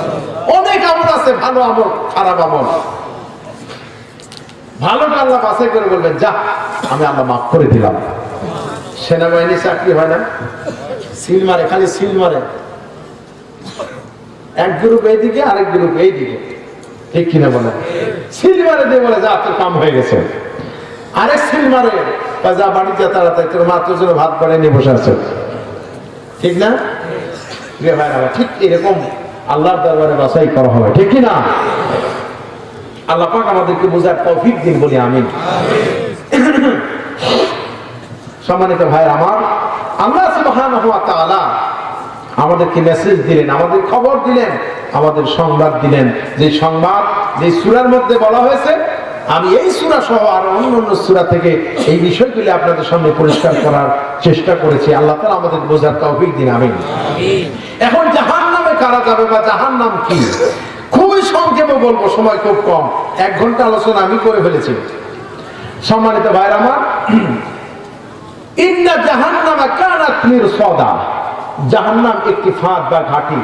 আছে, ভালো আমল, খারাপ আমল। ভালোটা আল্লাহ বাছাই করে বলবেন, যা, আমি আল্লাহ মাফ করে দিলাম। সেনাবাহিনী চাকরি হয় না। সিল মারে, খালি সিল মারে। এক গ্রুপ এইদিকে, আরেক গ্রুপ এইদিকে। ঠিক কিনা বলে সিল মারে দিয়ে বলে, যা, তোর কাম হয়ে গেছে। আরেক সিল মারে, যা বাড়িতে তাড়াতাড়ি, তোর মাত্র জন্য ভাত বাড়িয়ে নিয়ে বসে আছে। ঠিক না? ঠিক এরকম আল্লাহর দরবারে বাছাই করা হবে ঠিক কি না? আল্লাহ পাক আমাদেরকে বোঝার তৌফিক দিন বলি আমিন। সম্মানিত ভাই আমার আল্লাহ সুবহানাহু ওয়া তাআলা আমাদেরকে মেসেজ দিলেন আমাদের খবর দিলেন আমাদের সংবাদ দিলেন। যে সংবাদ যে সূরার মধ্যে বলা হয়েছে আমি এই সূরা সহ আর অন্য অন্য সূরা থেকে এই বিষয়গুলি আপনাদের সামনে পরিষ্কার করার চেষ্টা করেছি। আল্লাহ তাআলা আমাদের বোঝার তৌফিক দিন আমিন। এখন জাহান্নামে কারা যাবে বা জাহান্নাম কি? খুবই সংক্ষেপে বলব, সময় খুব কম। এক ঘণ্টা আলোচনা আমি করে ফেলেছি। সম্মানিত ভাইরা আমার, ইন্না জাহান্নামা কানাত মিরসাদা। জাহান্নাম একটি ফাঁদ বা ঘাঁটি।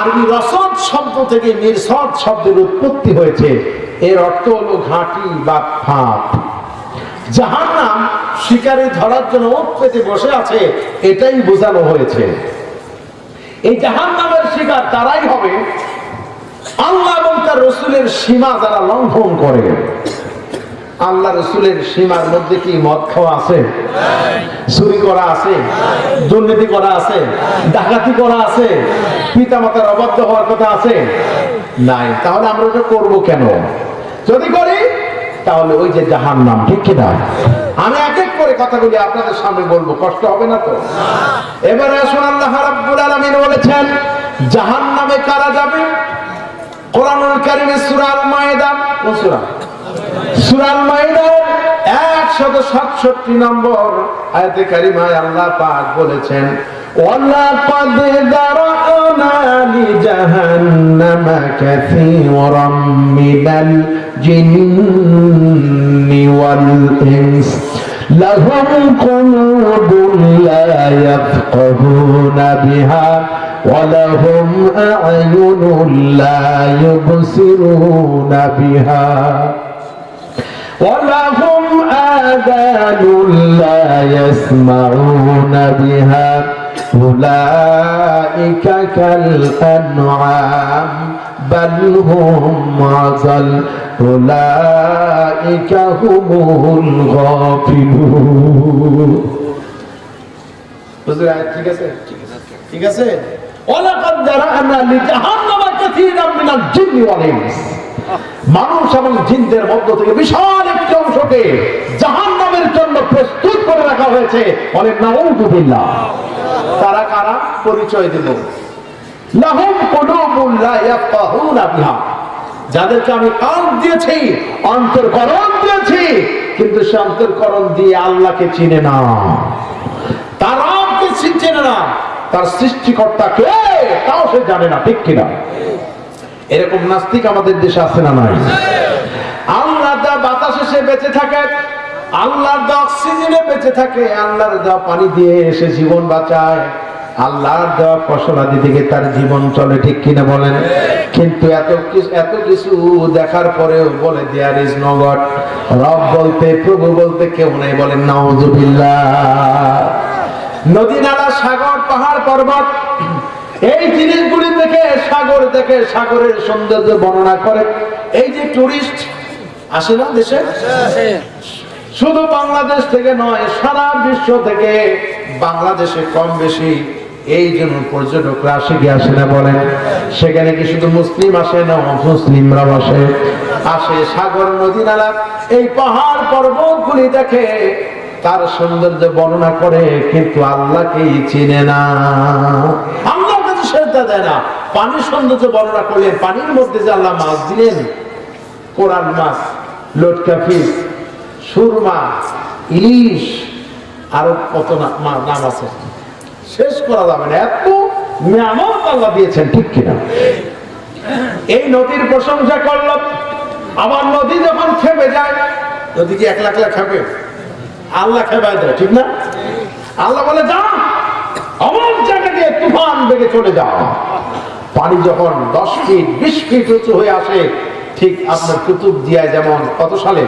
আরবি রসদ শব্দ থেকে মিরসদ শব্দের উৎপত্তি হয়েছে। এর অর্থ হলো ঘাঁটি বা ফাঁদ। জাহান্নাম শিকারে ধরার জন্য পেতে বসে আছে, এটাই বোঝানো হয়েছে। এই জাহান্নামের শিকার তারাই হবে। আল্লাহ এবং তার রসুলের সীমা যারা লঙ্ঘন করে, আল্লাহ রসুলের সীমার মধ্যে কি মদ খাওয়া আছে? চুরি করা আছে? দুর্নীতি করা আছে? ডাকাতি করা আছে? পিতা মাতার অবাধ্য হওয়ার কথা আছে? নাই। তাহলে আমরা ওটা করব কেন? যদি করি, তাহলে ওই যে জাহান নাম ঠিক কিনা? আমি এক করে কথাগুলি আপনাদের সামনে বলব, কষ্ট হবে না তো? এবারে আসুন আল্লাহ রাব্বুল আলামিন বলেছেন, জাহান্নামে কারা যাবে? কোরআনুল কারিমে সূরা আল মায়দা ও সূরা? সূরা আল মায়েদা 167 নম্বর আয়াতে কারিমায় আল্লাহ পাক বলেছেন ওয়ালাকাদ দারানা লি জাহান্নামা কাসীরাম মিনাল জিন্নি ওয়াল ইনস। لهم قلوب لا يفقهون بها ولهم أعين لا يبصرون بها ولهم آذان لا يسمعون بها أولئك كالأنعام بل هم عزل أولئك هم الغافلون বুঝলে ঠিক আছে ঠিক আছে ওয়ালাকাদ দারা'না লিজাহান্নামা কাসীরাম মিনাল জিন্নি ওয়াল ইনস মানুষ এবং জিনদের মধ্য থেকে বিশাল একটি অংশকে জাহান্নামের জন্য প্রস্তুত করে রাখা হয়েছে অনেক নাউযুবিল্লাহ তারা কারা পরিচয় দেব যাদেরকে আমি কান দিয়েছি, অন্তর্করণ দিয়েছি, কিন্তু সে অন্তর্করণ দিয়ে আল্লাহকে চিনে না। তার চিনে না। তার সৃষ্টিকর্তা কে, তাও সে জানে না, ঠিক কিনা? এরকম নাস্তিক আমাদের দেশে আছে না নাই? আল্লাহ দা বাতাসে সে বেঁচে থাকে, আল্লাহর দা অক্সিজেনে বেঁচে থাকে, আল্লাহর দা পানি দিয়ে এসে জীবন বাঁচায়। আল্লাহর দেওয়া ফসলাদি থেকে তার জীবন চলে, ঠিক কিনা বলেন? কিন্তু এত কিছু এত কিছু দেখার পরেও বলে দেয়ার ইজ নো গড রব বলতে, প্রভু বলতে কেউ নাই বলেন নাউজুবিল্লাহ। নদী নালা সাগর, পাহাড়, পর্বত, এই জিনিসগুলি দেখে সাগর দেখে সাগরের সৌন্দর্য বর্ণনা করে। এই যে টুরিস্ট আসে না দেশে? শুধু বাংলাদেশ থেকে নয়, সারা বিশ্ব থেকে বাংলাদেশে কম বেশি এই জন্য পর্যটকরা আসে কি আসে না বলেন? সেখানে কি শুধু মুসলিম আসে না মুসলিমরাও আসে? আসে সাগর নদী নালা, এই পাহাড় পর্বতগুলি দেখে তার সৌন্দর্য বর্ণনা করে, কিন্তু আল্লাহকেই চিনে না। আল্লাহর কাছে সেজদা দেয় না। পানির সৌন্দর্য বর্ণনা করলেন পানির মধ্যে যে আল্লাহ মাছ দিলেন কোরআন মাছ, লটকা ফিস সুরমা, ইলিশ, আরও কত নাম আছে। শেষ করা যাবে না। এত নিয়ামত আল্লাহ দিয়েছেন ঠিক কিনা? এই নদীর প্রশংসা করল আবার নদী যখন খেপে যায় নদী কি এক লাখ লাখ খেপে আল্লাহ খেপায় দেয় ঠিক না? আল্লাহ বলে যা অমুক জায়গা দিয়ে তুফান বেগে চলে যাও। পানি যখন দশ ফিট বিশ ফিট উঁচু হয়ে আসে ঠিক আপনার কুতুব দিয়ায় যেমন কত সালে?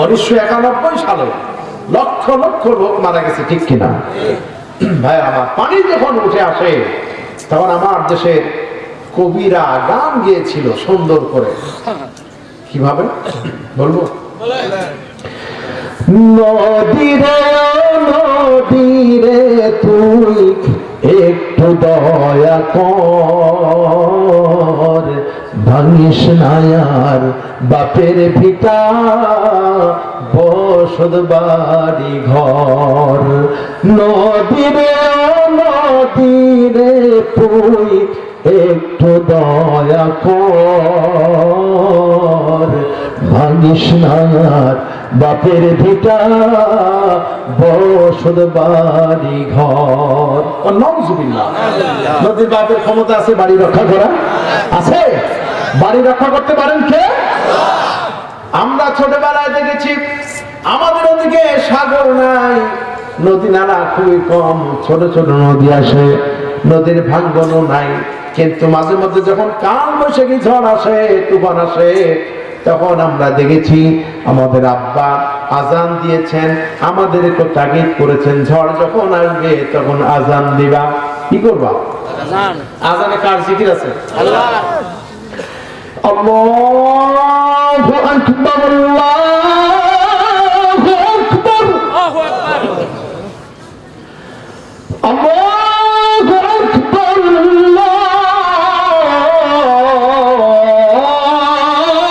উনিশশো একানব্বই সালে। লক্ষ লক্ষ লোক মারা গেছে ঠিক কিনা? ভাই, আমার পানি যখন উঠে আসে, তখন আমার দেশের কবিরা গান গিয়েছিল সুন্দর করে। কীভাবে? বলব? নদীরে নদীরে তুই একটু দয়া কর। ভাঙিস নায়ার বাপের ভিটা বসত বাড়ি ঘর। নদীরে নদীরে তুই একটু দয়া কর। ভাঙিস নায়ার বাপের ভিটা, বসত বাড়ি ঘর। নদীর বাপের ক্ষমতা আছে, বাড়ি রক্ষা করা আছে? বাড়ি রক্ষা করতে পারেন কে? আমরা ছোটবেলায় দেখেছি আমাদের ওদিকে সাগর নাই নদী নালা খুবই কম ছোট ছোট নদী আসে নদীর ভাঙ্গনও নাই। কিন্তু মাঝে মধ্যে যখন কাল বৈশাখী ঝড় আসে তুফান আসে তখন আমরা দেখেছি আমাদের আব্বা আজান দিয়েছেন আমাদের একটু তাগিদ করেছেন ঝড় যখন আসবে তখন আজান দিবা। কি করবা? আজানে কার জিকির আছে? আল্লাহু। আকবার আল্লাহু আকবার আল্লাহু আকবার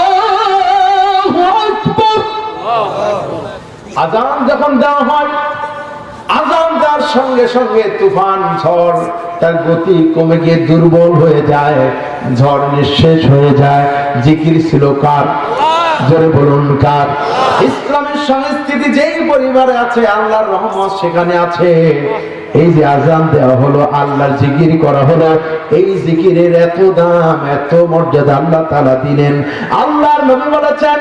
আল্লাহু আকবার আজান যখন দেওয়া হয় আজান দেওয়ার সঙ্গে সঙ্গে তুফান, ঝড় তার গতি কমে গিয়ে দুর্বল হয়ে যায়, ঝড় নিঃশেষ হয়ে যায়। জিকির ছিল কার? জোরে বলুন কার? ইসলামের সংস্কৃতি যেই পরিবারে আছে, আল্লাহর রহমত সেখানে আছে। এই যে আজান দেওয়া হলো, আল্লাহর জিকির করা হলো, এই জিকিরের এত দাম, এত মর্যাদা আল্লাহ তাআলা দিলেন। আল্লাহর নবী বলেছেন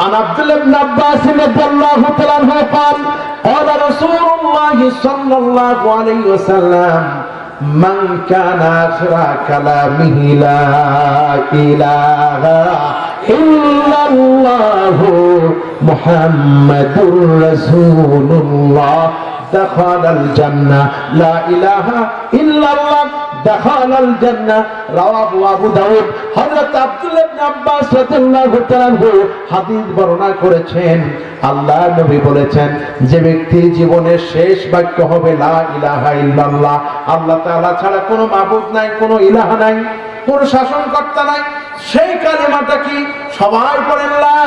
عن عبد الله بن عباس رضي الله تعالى عنه قال قال رسول الله صلى الله عليه وسلم من كان آخر كلامه لا إله إلا الله محمد رسول الله دخل الجنة لا إله إلا الله করেছেন। আল্লাহ নবী বলেছেন, যে ব্যক্তি জীবনের শেষ বাক্য হবে ইলাহা আল্লাহ তাআলা ছাড়া কোনো মাবুদ নাই, কোনো ইলাহা নাই, কোন শাসন কর্তা নাই। সেই কালেমাটা কি সবাই পড়েন, লা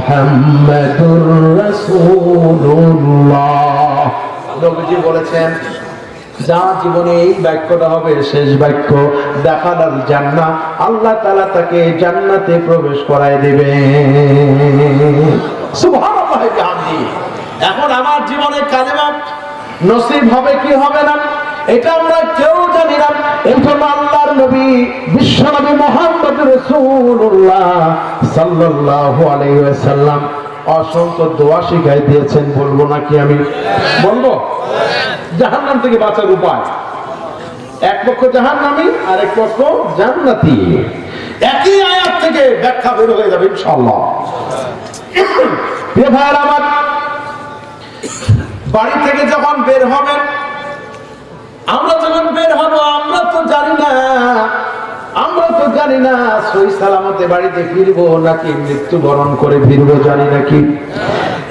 মুহাম্মাদুর রাসূলুল্লাহ। বলেছেন, যা জীবনে এই বাক্যটা হবে শেষ বাক্য দেখালাল জান্না আল্লাহ তাআলা তাকে জান্নাতে প্রবেশ করায় দিবে এখন আমার জীবনে কালেমা নসিব হবে কি হবে না? এটা আমরা কেউ জানি না। এই আল্লাহর নবী, বিশ্ব নবী মোহাম্মদ রসুল্লাহ সাল্লাল্লাহু আলাইহি ওয়াসাল্লাম অসংখ্য দোয়া শিখাই দিয়েছেন, বলব নাকি আমি? বলব? জাহান্নাম থেকে বাঁচার উপায়। এক পক্ষ জাহান্নামী আর এক পক্ষ জান্নাতি। একই আয়াত থেকে ব্যাখ্যা বের হয়ে যাবে ভাইয়ের আমার, বাড়ি থেকে যখন বের হবেন আমরা যখন বের হব, আমরা তো জানি না। আমরা তো জানি না সই সালামতে বাড়িতে ফিরবো নাকি মৃত্যুবরণ করে ফিরবো, জানি নাকি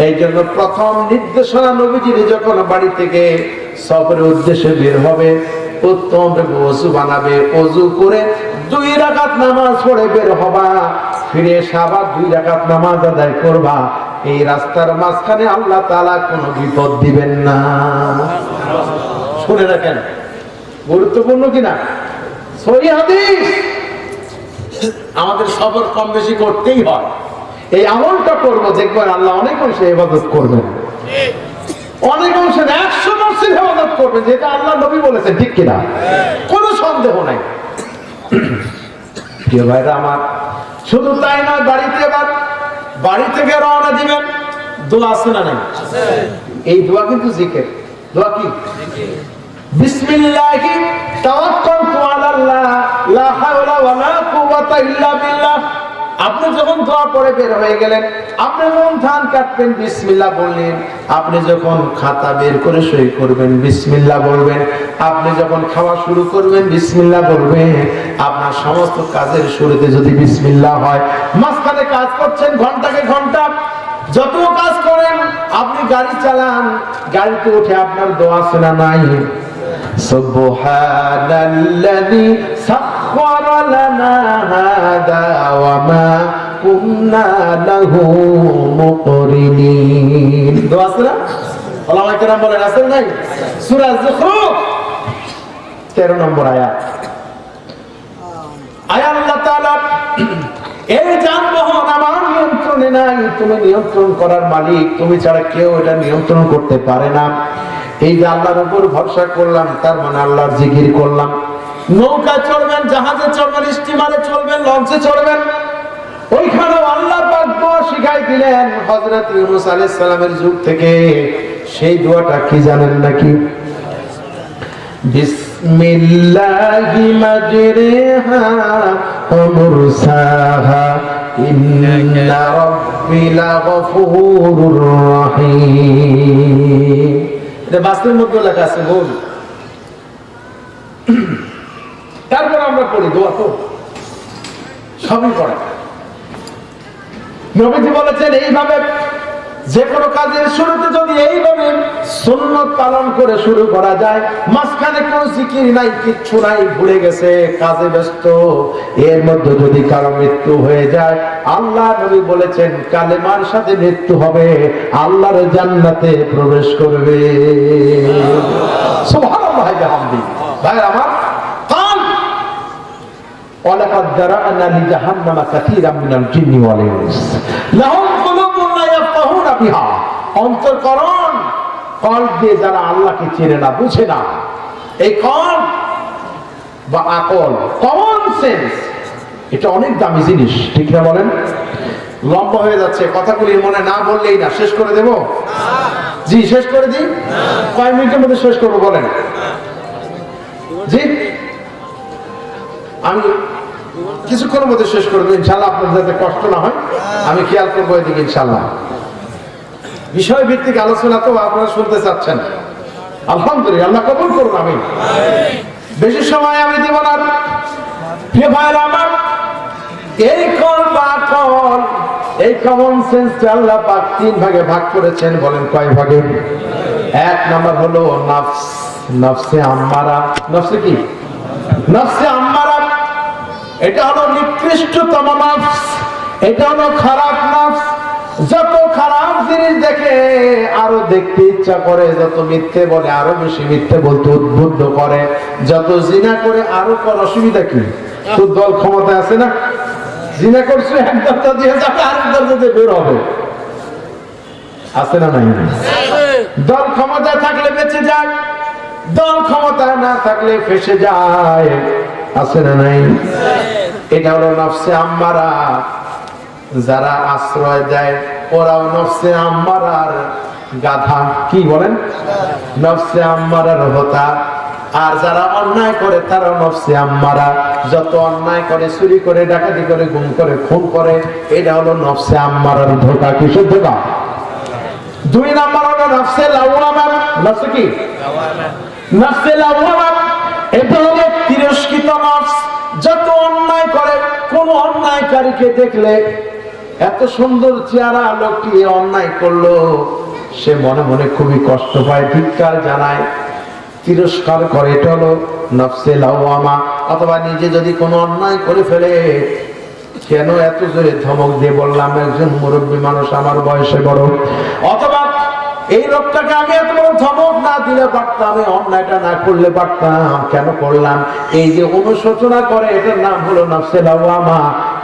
এই জন্য প্রথম নির্দেশনা নবীজির যখন বাড়ি থেকে সফরের উদ্দেশ্যে বের হবে, উত্তম বানাবে করে দুই রাকাত নামাজ পড়ে বের হবা, ফিরে এসে দুই রাকাত নামাজ আদায় করবা। এই রাস্তার মাঝখানে আল্লাহ তাআলা কোনো বিপদ দিবেন না। শুনে রাখেন। গুরুত্বপূর্ণ কিনা? সহি আমাদের সবর কম বেশি করতেই হয়। এই আমলটা করব, দেখবেন আল্লাহ অনেক অংশে ইবাদত করবেন। অনেক অংশে একশো পার্সেন্ট ইবাদত করবেন, যেটা আল্লাহ নবী বলেছেন, ঠিক কিনা? কোনো সন্দেহ নাই। প্রিয় ভাইরা আমার, শুধু তাই নয়, বাড়িতে এবার বাড়ি থেকে রওনা দিবেন। দোয়া আছে না নাই? এই দোয়া কিন্তু জিকের। দোয়া কি? বিসমিল্লাহি তাওয়াক্কালতু আলাল্লাহ, লা হাওলা ওয়ালা কুওয়াতা ইল্লা বিল্লাহ। আপনি যখন দোয়া পড়ে বের হয়ে গেলেন, আপনি যখন ধান কাটবেন, বিসমিল্লাহ বললেন। আপনি যখন খাতা বের করে সই করবেন, বিসমিল্লাহ বলবেন। আপনি যখন খাওয়া শুরু করবেন, বিসমিল্লাহ বলবেন। আপনার সমস্ত কাজের শুরুতে যদি বিসমিল্লাহ হয়, মাঝখানে কাজ করছেন ঘন্টাকে ঘণ্টা। যত কাজ করেন, আপনি গাড়ি চালান, গাড়িতে উঠে আপনার দোয়া শোনা নাই। سبحان الذي سخر لنا هذا وما كنا له مقرنين দোয়া আছে না ওলামা কেরাম বলেন আছে নাই সূরা যুখরুফ 13 নম্বর আয়াত আয় আল্লাহ তাআলা এই যানবাহন আমার নিয়ন্ত্রণে নাই তুমি নিয়ন্ত্রণ করার মালিক তুমি ছাড়া কেউ এটা নিয়ন্ত্রণ করতে পারে না এই যে আল্লাহর উপর ভরসা করলাম, তার মানে আল্লাহর জিকির করলাম। নৌকা চড়বেন, জাহাজে চড়বেন স্টিমারে চলবেন লঞ্চে চড়বেন। ওইখানেও আল্লাহ শিখাই দিলেন হযরত ইউনূস আলাইহিস যুগ থেকে। সেই দোয়াটা কি জানেন নাকি? বিসমিল্লাহি মাজরিহা ওয়া মুরসাহা। ইন্না রাব্বি লাগফুরুর রহিম। এটা বাস্তবের মধ্যে লেখা আছে গোল। তারপর আমরা পড়ি দোয়া তো। সবই পড়ে। নবীজি বলেছেন, এইভাবে যে কোনো কাজের শুরুতে যদি এইভাবে সুন্নত পালন করে শুরু করা যায় মাঝখানে কোনো জিকির নাই কিচ্ছু নাই ভুলে গেছে কাজে ব্যস্ত এর মধ্যে যদি কারো মৃত্যু হয়ে যায় আল্লাহ নবী বলেছেন কালেমার সাথে মৃত্যু হবে আল্লাহর জান্নাতে প্রবেশ করবে সুবহানাল্লাহ বিহামদি ভাই আমার কাল ولقد ذرأنا لجهنم كثيرا من الجن والإنس لهم قلوب لا ফাতিহা দিয়ে যারা আল্লাহকে চেনে না, বুঝে না, এই বা আকল কমন সেন্স এটা অনেক দামি জিনিস, ঠিক না বলেন? লম্বা হয়ে যাচ্ছে, কথাগুলি মনে না বললেই না, শেষ করে দেব? জি, শেষ করে দিই? কয়েক মিনিটের মধ্যে শেষ করব, বলেন। জি? আমি কিছুক্ষণের মধ্যে শেষ করে দেবো, ইনশাল্লাহ আপনার যাতে কষ্ট না হয়, আমি খেয়াল করব এদিকে, ইনশাল্লাহ। বিষয় ভিত্তিক আলোচনা তো আপনারা শুনতে চাচ্ছেন। আলহামদুলিল্লাহ, আল্লাহ কবুল করুন আমি বেশি সময় আমি দেব না। আমার, এই কল বা কল, এই কমন আল্লাহ পাক তিন ভাগে ভাগ করেছেন, বলেন কয় ভাগে? এক নাম্বার হলো নফস, নফসে আম্মারা। নফসে কি? নফসে আম্মারা। এটা হলো নিকৃষ্টতম নফস, এটা হলো খারাপ নফস। যত খারাপ জিনিস দেখে, আরও দেখতে ইচ্ছা করে, যত মিথ্যে বলে, আরও বেশি মিথ্যে বলতে উদ্বুদ্ধ করে। যত জিনা করে, আরও কর অসুবিধা কি? দল ক্ষমতা আছে না? জিনা করছে, এক দরজা দিয়ে যাবে, আরেক দরজা দিয়ে বের হবে। আছে না নাই? দল ক্ষমতায় থাকলে বেঁচে যায়, দল ক্ষমতায় না থাকলে ফেসে যায়। আছে না নাই? এটা হলো নফসে আম্মারা। যারা আশ্রয় দেয়, ওরাও নফসে আম্মারার গাধা। কি বলেন? নফসে আম্মারার হতা। আর যারা অন্যায় করে তারা নফসে আম্মারা যত অন্যায় করে, চুরি করে, ডাকাতি করে, গুম করে, খুন করে, এটা হলো নফসে আম্মারার ধোকা। কিসের ধোকা? দুই নাম্বার হলো নফসে লাওয়ামা নফসে কি? নফসে লাওয়ামা এটা হলো তিরস্কৃত নফস। যত অন্যায় করে, কোন অন্যায়কারীকে দেখলে এত সুন্দর চেহারা লোকটি অন্যায় করল। সে মনে মনে খুবই কষ্ট পায়, ধিক্কার জানায়, তিরস্কার করে। এটা হলো নফসে লাওয়ামা, অথবা নিজে যদি কোনো অন্যায় করে ফেলে, কেন এত জোরে ধমক দিয়ে বললাম, একজন মুরব্বী মানুষ আমার বয়সে বড়। অথবা, এই লোকটাকে আমি এত বড় ধমক না দিলে পারতাম, এই অন্যায়টা না করলে পারতাম, কেন করলাম? এই যে অনুশোচনা করে, এটার নাম হলো নফসে লাওয়ামা।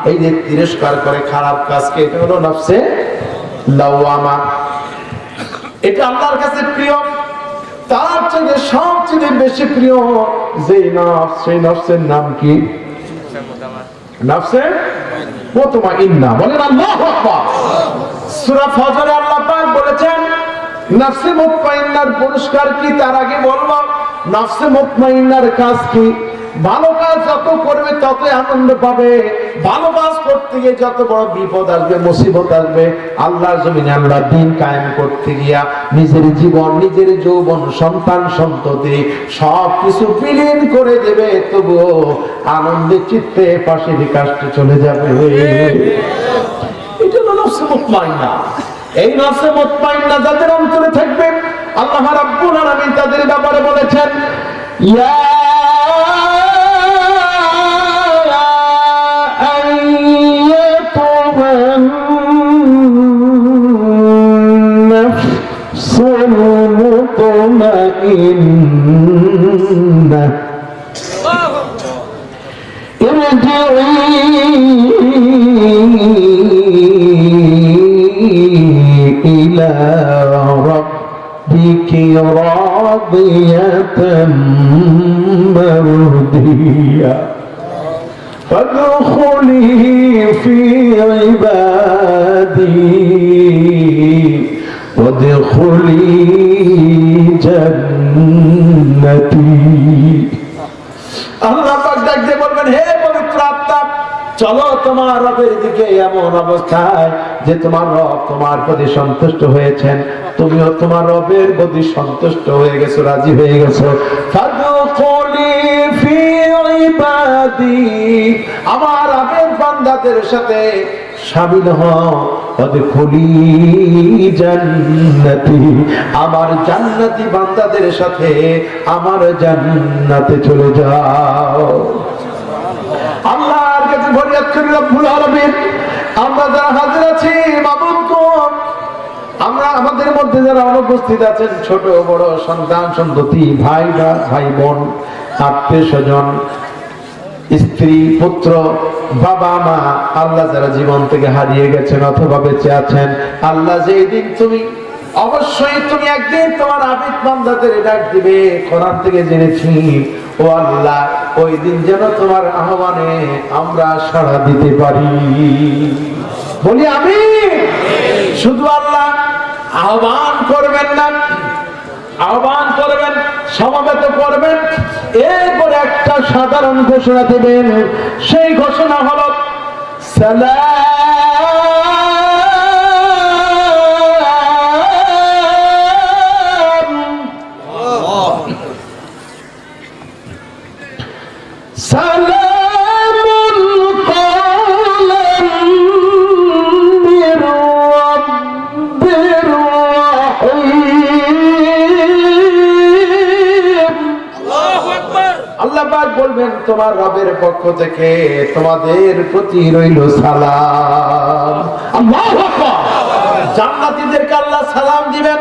এই যে তিরস্কার করে খারাপ কাজকে এটা হলো নফসে লাওয়ামা। এটা আল্লাহর কাছে প্রিয়। তার চেয়ে সবচেয়ে বেশি প্রিয় যে নফস, সেই নফসের নাম কি? নফসে প্রথমা ইন্না। বলেন আল্লাহু সূরা ফজরে আল্লাহ পাক বলেছেন, নফসে মুতমাইন্নার পুরস্কার কি? তার আগে বলব, নফসে মুতমাইন্নার কাজ কি? ভালো কাজ যত করবে ততই আনন্দ পাবে। ভালো কাজ করতে গিয়ে যত বড় বিপদ আসবে, মুসিবত আসবে, আল্লাহর জমিনে আমরা দিন কায়েম করতে গিয়া নিজের জীবন, নিজের যৌবন, সন্তান, সন্ততি সব কিছু বিলীন করে দেবে, তবুও আনন্দে চিত্তে পাশে কাজটা চলে যাবে। এটা নফসে মুতমাইন্না, এই নফসে মুতমাইন্না যাদের অন্তরে থাকবে, আল্লাহ রাব্বুল আলামিন তাদের ব্যাপারে বলেছেন, ইয়া ربك راضية مرضية فادخلي في عبادي وادخلي جنتي আল্লাহ পাক ডাক দিয়ে বলবেন হে পবিত্র আত্মা চলো তোমার রবের দিকে এমন অবস্থায় যে তোমার রব তোমার প্রতি সন্তুষ্ট হয়েছেন। তুমিও তোমার রবের প্রতি সন্তুষ্ট হয়ে গেছো, রাজি হয়ে গেছো। আমার আবেদ বান্দাদের সাথে হও। জান্নাতি, আমার জান্নাতি বান্দাদের সাথে আমার জান্নাতে চলে যাও। কাছে ফরিয়াদ করি রব্বুল আলামিন, আমরা যারা হাজির আছি, মাবুদ আমরা আমাদের মধ্যে যারা অনুপস্থিত আছেন, ছোট, বড়, সন্তান, সন্ততি, ভাই ভাই বোন, আত্মীয় স্বজন, স্ত্রী, পুত্র, বাবা, মা, আল্লাহ যারা জীবন থেকে হারিয়ে গেছেন অথবা বেঁচে আছেন, আল্লাহ যে দিন তুমি অবশ্যই তুমি একদিন তোমার আবিদ বান্দাদের ডাক দিবে, কোরআন থেকে জেনেছি। ও আল্লাহ, ওই দিন যেন তোমার আহ্বানে আমরা সাড়া দিতে পারি। বলি আমি শুধু আল্লাহ, আহ্বান করবেন না, আহ্বান করবেন, সমাবেত করবেন। এরপরে একটা সাধারণ ঘোষণা দেবেন। সেই ঘোষণা হল, সালাম তোমার রবের পক্ষ থেকে তোমাদের প্রতি রইল সালাম। আল্লাহু আকবার। জান্নাতীদেরকে আল্লাহ সালাম দিবেন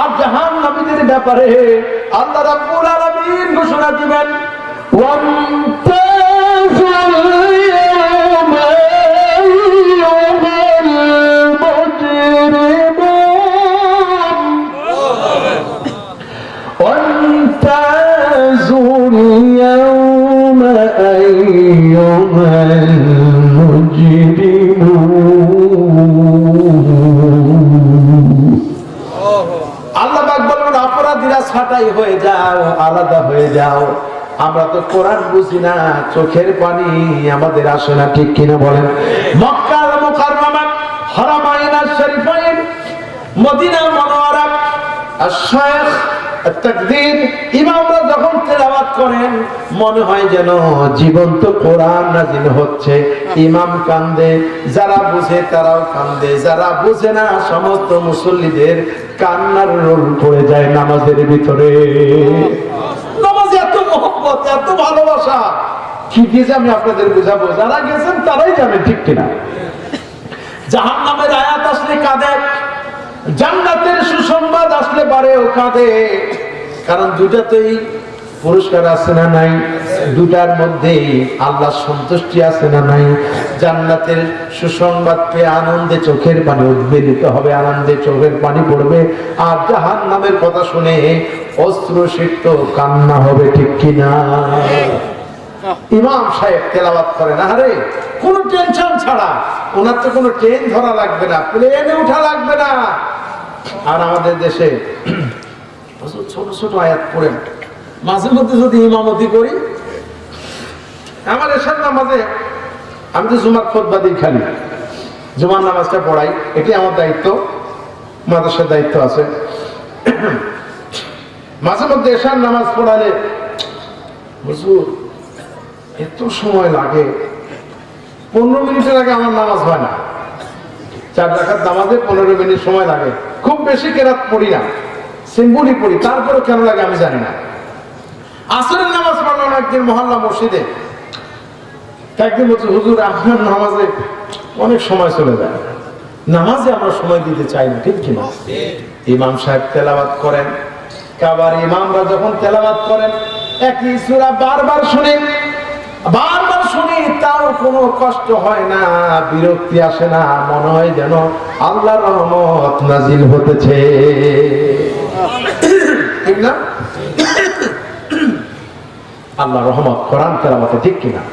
আর জাহান্নামীদের ব্যাপারে আল্লাহ রাব্বুল আলামিন ঘোষণা দিবেন। ছাটাই হয়ে যাও, আলাদা হয়ে যাও। আমরা তো কোরআন বুঝি না, চোখের পানি আমাদের আসে না, ঠিক কিনা বলেন? মক্কার মুকাররমা হারামাইন শরীফাইন মদিনা মনোয়ারা, আশ-শাইখ তাকদীর ইমামরা যখন তেলাওয়াত করেন মনে হয় যেন জীবন্ত কোরআন নাজিল হচ্ছে। ইমাম কান্দে, যারা বুঝে তারাও কান্দে। যারা বুঝে না, সমস্ত মুসল্লিদের কান্নার রোল পড়ে যায় নামাজের ভিতরে। নামাজে এত এত ভালোবাসা। আমি আপনাদের বুঝাবো? যারা গেছেন তারাই ঠিক আয়াত আসলে কাঁদে আসলে কাঁদে। কারণ দুটাতেই পুরস্কার আছে না নাই? দুটার মধ্যে আল্লাহ সন্তুষ্টি আছে না নাই? জান্নাতের সুসংবাদ পেয়ে আনন্দে চোখের পানি উদ্বেলিত হবে, আনন্দে চোখের পানি পড়বে। আর জাহান নামের কথা শুনে অস্ত্র সিক্ত, কান্না হবে ঠিক কিনা? ইমাম সাহেব তেলাওয়াত করেন আরে কোনো টেনশন ছাড়া। ওনার তো কোনো ট্রেন ধরা লাগবে না, প্লেনে উঠা লাগবে না। আর আমাদের দেশে, ছোট ছোট আয়াত পড়েন। মাঝে মধ্যে যদি ইমামতি করি, আমার এসব নামাজে আমি তো জুমার খোদবা দিই খালি। জুমার নামাজটা পড়াই, এটি আমার দায়িত্ব, মাদ্রাসার দায়িত্ব আছে। মাঝে মধ্যে এসার নামাজ পড়ালে, হুজুর, এত সময় লাগে। পনেরো মিনিটের আগে আমার নামাজ হয় না। চার রাখার নামাজে পনেরো মিনিট সময় লাগে। খুব বেশি কেরাত পড়ি না সিম্বলি পড়ি। তারপরে কেন লাগে আমি জানি না। আসরের নামাজ পড়লাম একদিন মহল্লা মসজিদে একদিন বলছে, হুজুর, আপনার নামাজে অনেক সময় চলে যায়। নামাজে আমরা সময় দিতে চাই না, ঠিক কিনা? ইমাম সাহেব তেলাবাত করেন। কাবার ইমামরা যখন তেলাবাত করেন, একই সুরা বারবার শুনে, বারবার শুনি, তাও কোনো কষ্ট হয় না, বিরক্তি আসে না, মনে হয় যেন আল্লাহর রহমত নাজিল হতেছে। ঠিক না? আল্লাহ রহমত কোরআন তেলাওয়াতে ঠিক কিনা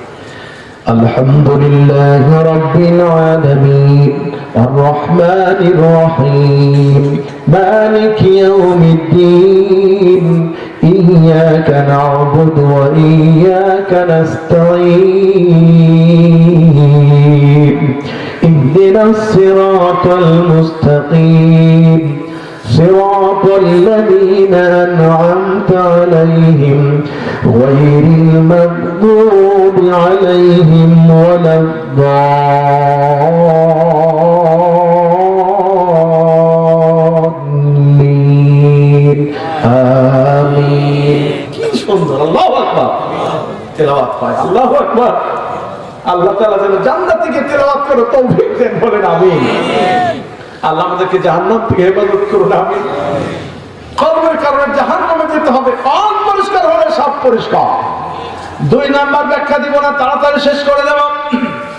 الحمد لله رب العالمين الرحمن الرحيم مالك يوم الدين إياك نعبد وإياك نستعين اهدنا الصراط المستقيم صراط الذين أنعمت عليهم غير المغضوب عليهم ولا الضالين آمين কি সুন্দর আল্লাহ আকবার তেলাওয়াত হয় আল্লাহ আকবার আল্লাহ তাআলা যেন জান্নাত থেকে তেলাওয়াত করে তৌফিক দেন বলেন আমিন আল্লাহ আমাদেরকে জাহান্নাম থেকে হেফাজত করুন আমি কর্মের কারণে জাহান্নামে যেতে হবে, কম পরিষ্কার হলে সব পরিষ্কার। দুই নাম্বার ব্যাখ্যা দিব না, তাড়াতাড়ি শেষ করে দেব।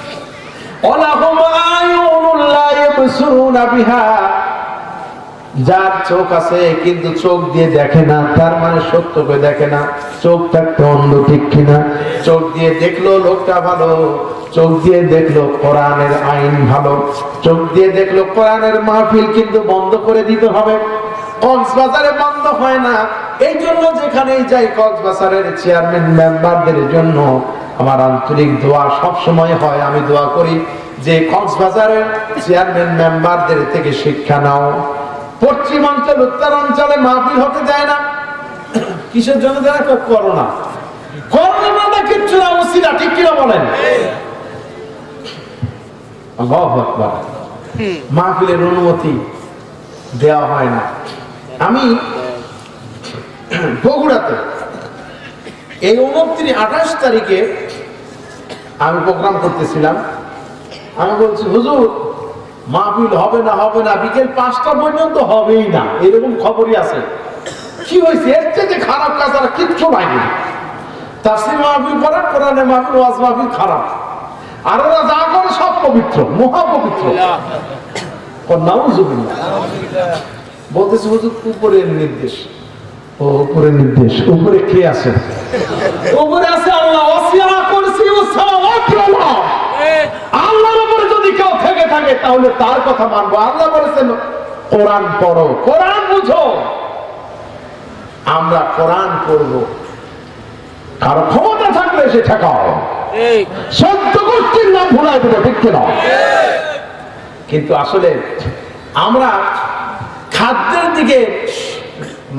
অলাহুম আয়ুনুল্লাহ ইয়াবসুরুনা বিহা। যার চোখ আছে কিন্তু চোখ দিয়ে দেখে না, তার মানে সত্যকে দেখে না, চোখ থাকতে অন্ধ ঠিক কিনা? চোখ দিয়ে দেখল লোকটা ভালো, চোখ দিয়ে দেখল কোরআনের আইন ভালো, চোখ দিয়ে দেখল কোরআনের মাহফিল কিন্তু বন্ধ করে দিতে হবে। কক্সবাজারে বন্ধ হয় না। এই জন্য যেখানেই যাই কক্সবাজারের চেয়ারম্যান, মেম্বারদের জন্য আমার আন্তরিক দোয়া সব সময় হয়, আমি দোয়া করি যে কক্সবাজারের চেয়ারম্যান, মেম্বারদের থেকে শিক্ষা নাও। পশ্চিমাঞ্চল, উত্তরাঞ্চলে মাহফিল হতে যায় না। কিসের জন্য যারা করোনা। করোনা ঠিক অনুমতি দেওয়া হয় না। আমি বগুড়াতে এই আঠাশ তারিখে আমি প্রোগ্রাম করতেছিলাম। আমি বলছি, হুজুর মাহফিল হবে না হবে না, বিকেল পাঁচটা পর্যন্ত হবেই না। এরকম খবরই আছে। কি হয়েছে? এর থেকে খারাপ কাজ আর কিচ্ছু নাই। তাফসির মাহফিল করে কোরআনে মাহফিল, ওয়াজ মাহফিল খারাপ। আর ওরা যা করে সব পবিত্র মহা পবিত্র নাউজুবিল্লাহ। বলতেছে হুজুর, উপরের নির্দেশ। ও উপরে নির্দেশ। উপরে কে আছে? উপরে আছে আল্লাহ। ওয়াসিয়া কুরসি সামাওয়াতি ওয়াল আরদ আল্লাহর উপরে যদি কেউ থেকে তাহলে তার কথা মানবো। আল্লাহ বলেছেন কোরআন পড়ো। কোরআন বুঝো। আমরা কোরআন পড়ব। কারও ক্ষমতা থাকলে সে ঠেকাও। সত্য গোষ্ঠীর নাম ভুলাই দেবো ঠিক কিনা? কিন্তু আসলে আমরা খাদ্যের দিকে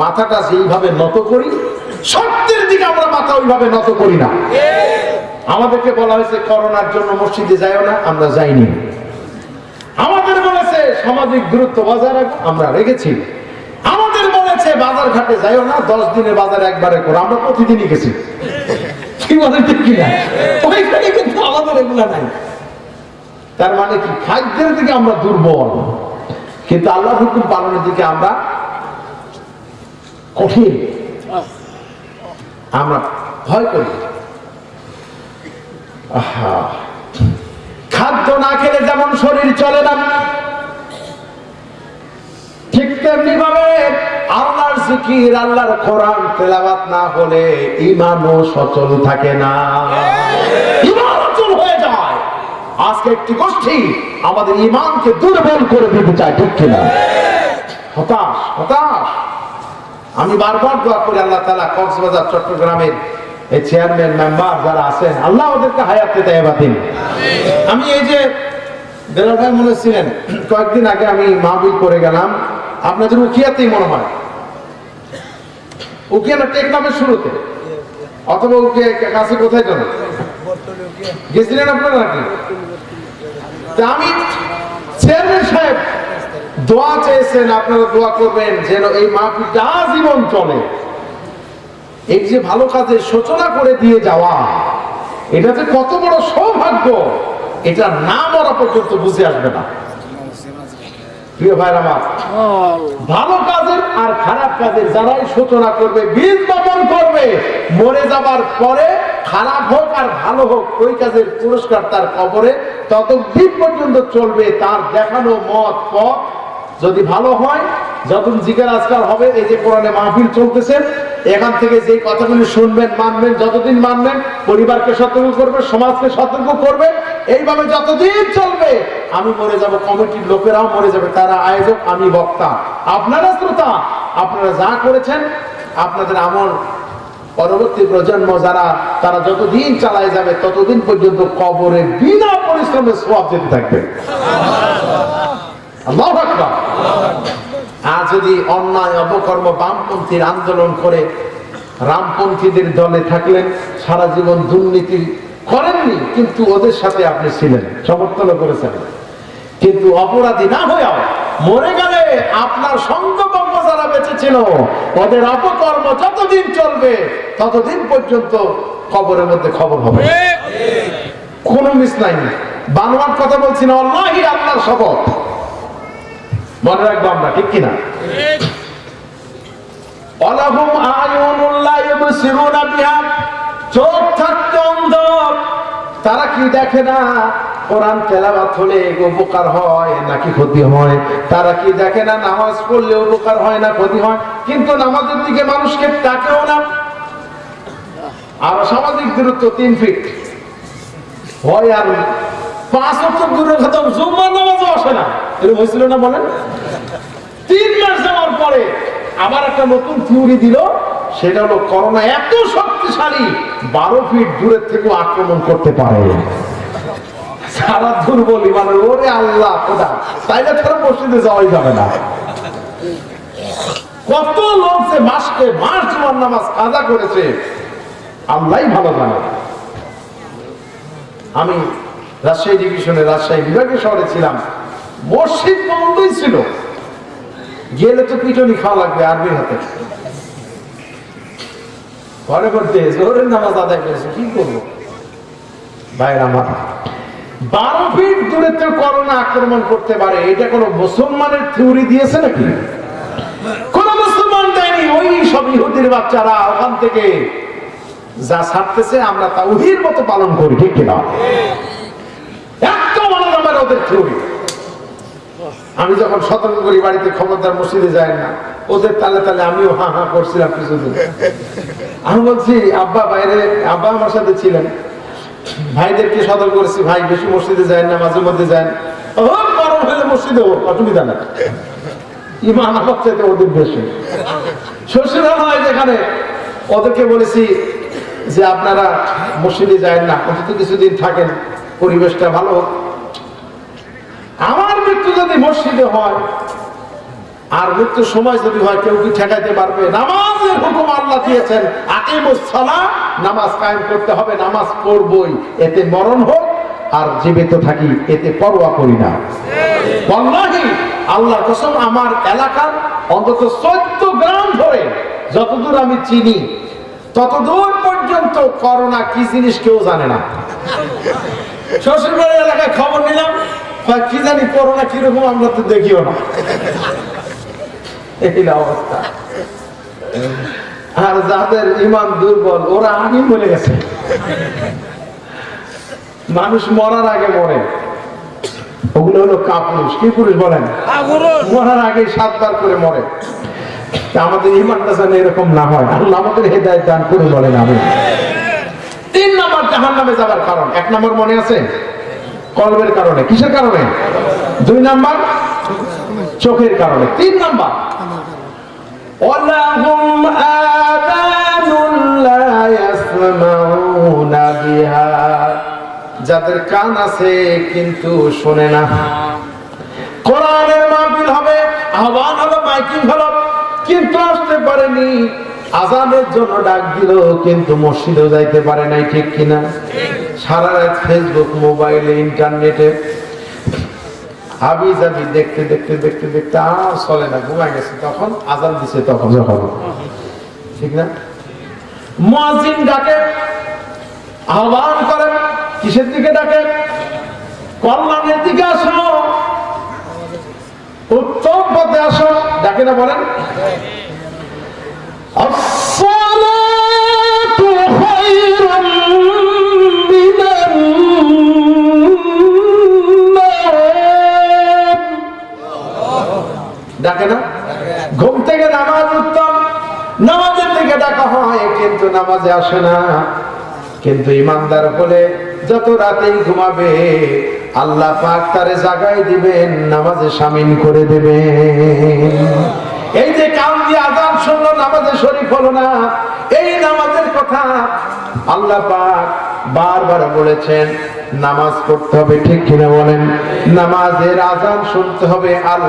মাথাটা যেইভাবে নত করি সত্যের দিকে আমরা মাথা ওইভাবে নত করি না। আমাদেরকে বলা হয়েছে করোনার জন্য মসজিদে যাইও না আমরা যাইনি। আমাদের বলেছে সামাজিক দূরত্ব বজায় রাখো, আমরা রেখেছি। আমাদের বলেছে বাজার ঘাটে যাইও না, দশ দিনের বাজার একবারে করো, আমরা প্রতিদিনই গেছি। তার মানে কি খাদ্যের দিকে আমরা দুর্বল। কিন্তু আল্লাহ হুকুম পালনের দিকে আমরা কঠিন। আমরা ভয় করি। আহা। খাদ্য না খেলে যেমন শরীর চলে না। ঠিক তেমনি ভাবে আল্লাহর জিকির আল্লাহর কোরআন তেলাওয়াত না হলে ইমানও সচল থাকে না। ইমান অচল হয়ে যায়। আজকে একটি গোষ্ঠী আমাদের ইমানকে দুর্বল করে দিতে চায় ঠিক কিনা? হতাশ হতাশ। আমি বারবার দোয়া করি আল্লাহ তালা কক্সবাজার চট্টগ্রামের এই চেয়ারম্যান মেম্বার যারা আছেন, আল্লাহ ওদেরকে দিন আমি এই যে মনে কয়েকদিন আগে আমি গেলাম। আপনাদের মনে হয়। শুরুতে? অথবা কাছে কোথায় জানো গেছিলেন আপনারা নাকি? আমি চেয়ারম্যান সাহেব, দোয়া চেয়েছেন, আপনারা দোয়া করবেন যেন এই মাহফিলটা আজীবন চলে। এই যে ভালো কাজের সূচনা করে দিয়ে যাওয়া, এটা যে কত বড় সৌভাগ্য এটা না মরা পর্যন্ত বুঝে আসবে না। ভালো কাজের আর খারাপ কাজের যারাই সূচনা করবে, বীজ বপন করবে, মরে যাবার পরে খারাপ হোক আর ভালো হোক, ওই কাজের পুরস্কার তার কবরে ততদিন পর্যন্ত চলবে, তার দেখানো মত পথ যদি ভালো হয়, যখন জিজ্ঞার আজকাল হবে, এই যে কোরআনে মাহফিল চলতেছে, এখান থেকে যে কথাগুলি শুনবেন, মানবেন, যতদিন মানবেন, পরিবারকে সতর্ক করবে, সমাজকে সতর্ক করবে, এইভাবে যতদিন চলবে, আমি মরে যাব, কমিটির লোকেরাও মরে যাবে, তারা আয়োজক, আমি বক্তা আপনারা শ্রোতা, আপনারা যা করেছেন, আপনাদের আমল, পরবর্তী প্রজন্ম যারা, তারা যতদিন চালায় যাবে, ততদিন পর্যন্ত কবরে বিনা পরিশ্রমে সব যেতে থাকবে। আর যদি অন্যায় অপকর্ম বামপন্থীর আন্দোলন করে রামপন্থীদের দলে থাকলেন সারা জীবন দুর্নীতি করেননি কিন্তু ওদের সাথে আপনি ছিলেন সমর্থন করেছেন। কিন্তু অপরাধী না হয়েও মরে গেলে আপনার সঙ্গবঙ্গ যারা বেঁচে ছিল ওদের অপকর্ম যতদিন চলবে ততদিন পর্যন্ত খবরের মধ্যে খবর হবে। কোনো মিস নাই। বানোয়ার কথা বলছি না আল্লাহি আল্লাহর শপথ। মনে রাখব আমরা, ঠিক কিনা? তারা কি দেখে না? কোরআন তেলাওয়াত হলে উপকার হয় নাকি ক্ষতি হয়? তারা কি দেখে না নামাজ পড়লে উপকার হয় না ক্ষতি হয়? কিন্তু নামাজের দিকে মানুষকে তাকেও না। আর সামাজিক দূরত্ব তিন ফিট। হয় আর পাঁচ বছর দূরে খতম জুম্মার নামাজও আসে না। এরকম হয়েছিল না বলেন? তিন মাস যাওয়ার পরে আবার একটা নতুন থিওরি দিল, সেটা হলো করোনা এত শক্তিশালী, বারো ফিট দূরের থেকে আক্রমণ করতে পারে। সারা দুর্বল ওরে আল্লাহ মসজিদে যাওয়াই যাবে না। কত লোক যে মাসকে মাস জুমার নামাজ কাজা করেছে, আল্লাহ ভালো জানে। আমি রাজশাহী ডিভিশনে রাজশাহী বিভাগীয় শহরে ছিলাম মসজিদ বন্ধই ছিল। গেলে তো পিটনি খাওয়া লাগবে আরবির হাতে। ঘরে করতে জোহরের নামাজ আদায় করেছে, কি করব? ভাইয়ের আমার বারো ফিট দূরে তো করোনা আক্রমণ করতে পারে, এটা কোনো মুসলমানের থিওরি দিয়েছে নাকি? কোন মুসলমান দেয়নি, ওই সব ইহুদির বাচ্চারা ওখান থেকে যা ছাড়তেছে আমরা তা উহির মতো পালন করি, ঠিক কিনা? এত আলাদা মানে ওদের থিওরি। আমি যখন সতর্ক করি, বাড়িতে খবরদার মসজিদে যায় না। ওদের তালে তালে আমিও হা হা করছিলাম কিছুদিন। আমি বলছি, আব্বা, বাইরে, আব্বা আমার সাথে ছিলেন। ভাইদেরকে সতর্ক করেছি, ভাই, বেশি মসজিদে যায় না, মাঝে মধ্যে যায় হলে মসজিদে অসুবিধা না ইমান আমার চাইতে ওদের বেশি। শ্বশুরালয় যেখানে, ওদেরকে বলেছি যে, আপনারা মসজিদে যায় না অন্তত কিছুদিন থাকেন, পরিবেশটা ভালো আমার মৃত্যু যদি মসজিদে হয়, আর মৃত্যুর সময় যদি হয়, কেউ কি ঠেকাইতে পারবে? নামাজের হুকুম আল্লাহ দিয়েছেন। আকিমুস সালাহ, নামাজ কায়েম করতে হবে, নামাজ পড়বই। এতে মরণ হোক, আর জীবিত থাকি, এতে পরোয়া করি না। ওয়াল্লাহি, আল্লাহর কসম, আমার এলাকার অন্তত চোদ্দ গ্রাম ধরে যতদূর আমি চিনি, ততদূর পর্যন্ত করোনা কি জিনিস কেউ জানে না। শ্বশুরবাড়ির এলাকায় খবর নিলাম কি জানি করোনা কীরকম আমরা তো দেখিও না। এই অবস্থা। আর যাদের ইমান দুর্বল ওরা আগে মরে গেছে। মানুষ মরার আগে মরে। ওগুলো হলো কাপুরুষ। কি পুরুষ বলেন? মরার আগে সাতবার করে মরে। আমাদের ইমানটা যেন এরকম না হয়। আল্লাহ আমাদের হেদায়ত দান করে বলেন আমি তিন নম্বর জাহান নামে যাবার কারণ। এক নম্বর মনে আছে? কলবের কারণে। কিসের কারণে? দুই নাম্বার, চোখের কারণে। তিন নাম্বার, ওয়ালাহুম আযানুন লা ইয়াসমাউনা বিহা। যাদের কান আছে কিন্তু শোনে না। কোরআনের মাহফিল হবে, আহ্বান হলো মাইকিং হলো, কিন্তু আসতে পারেনি। আজানের জন্য ডাক দিল কিন্তু মসজিদেও যাইতে পারে নাই, ঠিক কিনা? সারা রাত ফেসবুক মোবাইলে, ইন্টারনেটে। হাবি জাবি দেখতে দেখতে দেখতে দেখতে, আর চলে না, ঘুমায় গেছে তখন, আজান দিছে তখন যখন। ঠিক না? মুয়াজ্জিন ডাকে, আহ্বান করেন কিসের দিকে ডাকে? কল্যাণের দিকে আসো। উত্তম পথে আসো। ডাকে না বলেন? ডাকে না? ঘুম থেকে নামাজ উত্তম। নামাজের দিকে ডাকা হয়, কিন্তু নামাজে আসে না। কিন্তু ইমানদার হলে যত রাতেই ঘুমাবে, আল্লাহ পাক তারে জাগাই দিবেন, নামাজে সামিল করে দেবেন। এই যে কাম দিয়ে আজান শুনলো, নামাজে শরীফ হলো না, এই নামাজের কথা আল্লাহ পাক বারবার বলেছেন, নামাজ পড়তে হবে, ঠিক কিনা বলেন? নামাজের আজান শুনতে হবে, আল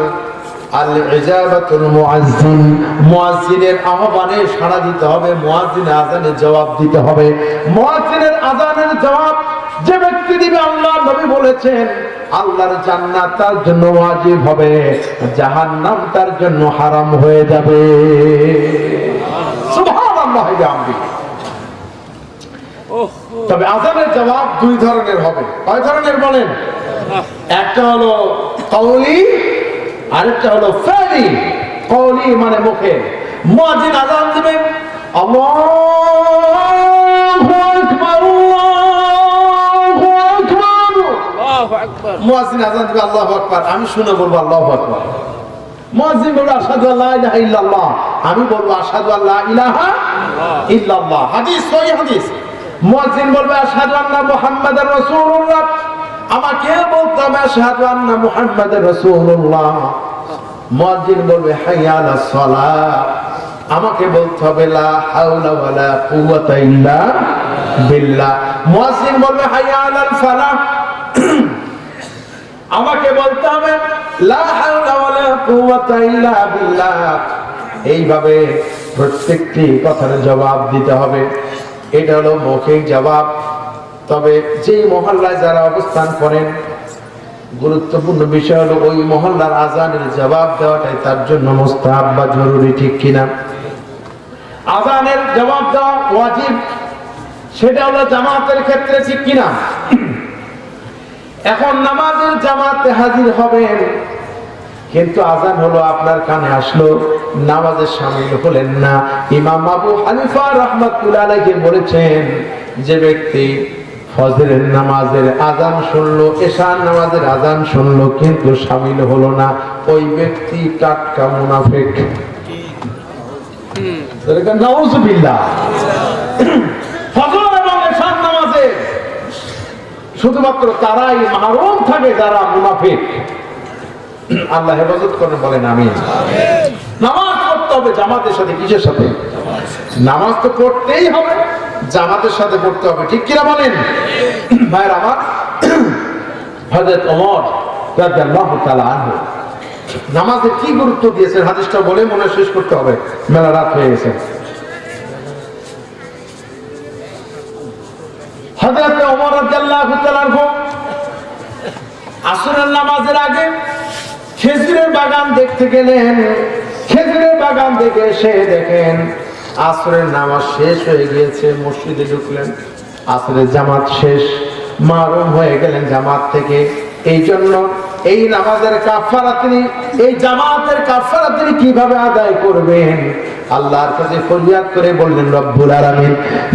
আল ইজাবাতুল মুআজ্জিন। মুআজ্জিনের আহ্বানে সাড়া দিতে হবে, মুআজ্জিনের আজানে জবাব দিতে হবে। মুআজ্জিনের আজানের জবাব নবী বলেছেন আল্লাহর জান্নাত তার জন্য ওয়াজিব হবে জাহান্নাম তার জন্য হারাম হয়ে যাবে। সুবহানাল্লাহ তবে আজানের জবাব দুই ধরনের হবে। কয় ধরনের বলেন? একটা হলো কৌলি আরেকটা হলো ফেলি। কৌলি মানে মুখে। মুয়াজ্জিন আজান দিবে আল্লাহু আল্লাহু মুয়াজ্জিন আজান দিবে, আল্লাহু আকবার। আমি শুনে বলব, আল্লাহু আকবার। মুয়াজ্জিন বলবে, আশহাদু আল্লা ইলাহা ইল্লাল্লাহ। আমি বলব, আশহাদু আল্লা ইলাহা ইল্লাল্লাহ। হাদিস সহিহ হাদিস। মুয়াজ্জিন বলবে, আশহাদু আন্না মুহাম্মাদার রাসূলুল্লাহ। আমাকে বলতে হবে, আশহাদু আন্না মুহাম্মাদার রাসূলুল্লাহ। মুয়াজ্জিন বলবে, হাইয়া আলাস সালাহ। আমাকে বলতে হবে, লা হাওলা ওয়ালা কুওয়াতা ইল্লা বিল্লাহ। মুয়াজ্জিন বলবে, হাইয়া আলাল ফালাহ আমাকে বলতে হবে এইভাবে প্রত্যেকটি কথার জবাব দিতে হবে। এটা হলো মৌখিক জবাব। তবে যেই মহল্লায় যারা অবস্থান করেন, গুরুত্বপূর্ণ বিষয় হলো ওই মহল্লার আজানের জবাব দেওয়াটাই তার জন্য মোস্তাহাব বা জরুরি, ঠিক কিনা? আজানের জবাব দেওয়া ওয়াজিব, সেটা হলো জামাতের ক্ষেত্রে ঠিক কিনা? এখন নামাজের জামাতে হাজির হবেন। কিন্তু আজান হলো আপনার কানে আসলো নামাজের সামিল হলেন না। ইমাম আবু হানিফা রহমাতুল্লাহ আলাইহি বলেছেন যে ব্যক্তি ফজরের নামাজের আজান শুনলো এশার নামাজের আজান শুনলো কিন্তু সামিল হলো না। ওই ব্যক্তি টাটকা মুনাফিক। নাউজুবিল্লাহ ফজর এবং এশার নামাজে শুধুমাত্র তারাই মাহরুম থাকে যারা মুনাফিক। আল্লাহ হেফাজত করেন, বলেন আমি নামাজ পড়তে হবে জামাতের সাথে, কিসের সাথে? নামাজ তো পড়তেই হবে, জামাতের সাথে পড়তে হবে, ঠিক কিনা বলেন? ভাইয়ের আমার আনহু কি গুরুত্ব দিয়েছেন? হাদিসটা বলে মনে শেষ করতে হবে। মেলা রাত হয়ে গেছে। বাগান দেখে আসরের নামাজ শেষ হয়ে গিয়েছে, মসজিদে ঢুকলেন, আসরের জামাত শেষ, মারুম হয়ে গেলেন জামাত থেকে। এই জন্য এই নামাজের কাফারা তিনি, এই জামাতের কাফারা তিনি কীভাবে আদায় করবেন? আল্লাহর কাছে ফরিয়াদ করে বললেন, রব্বুল আলামিন,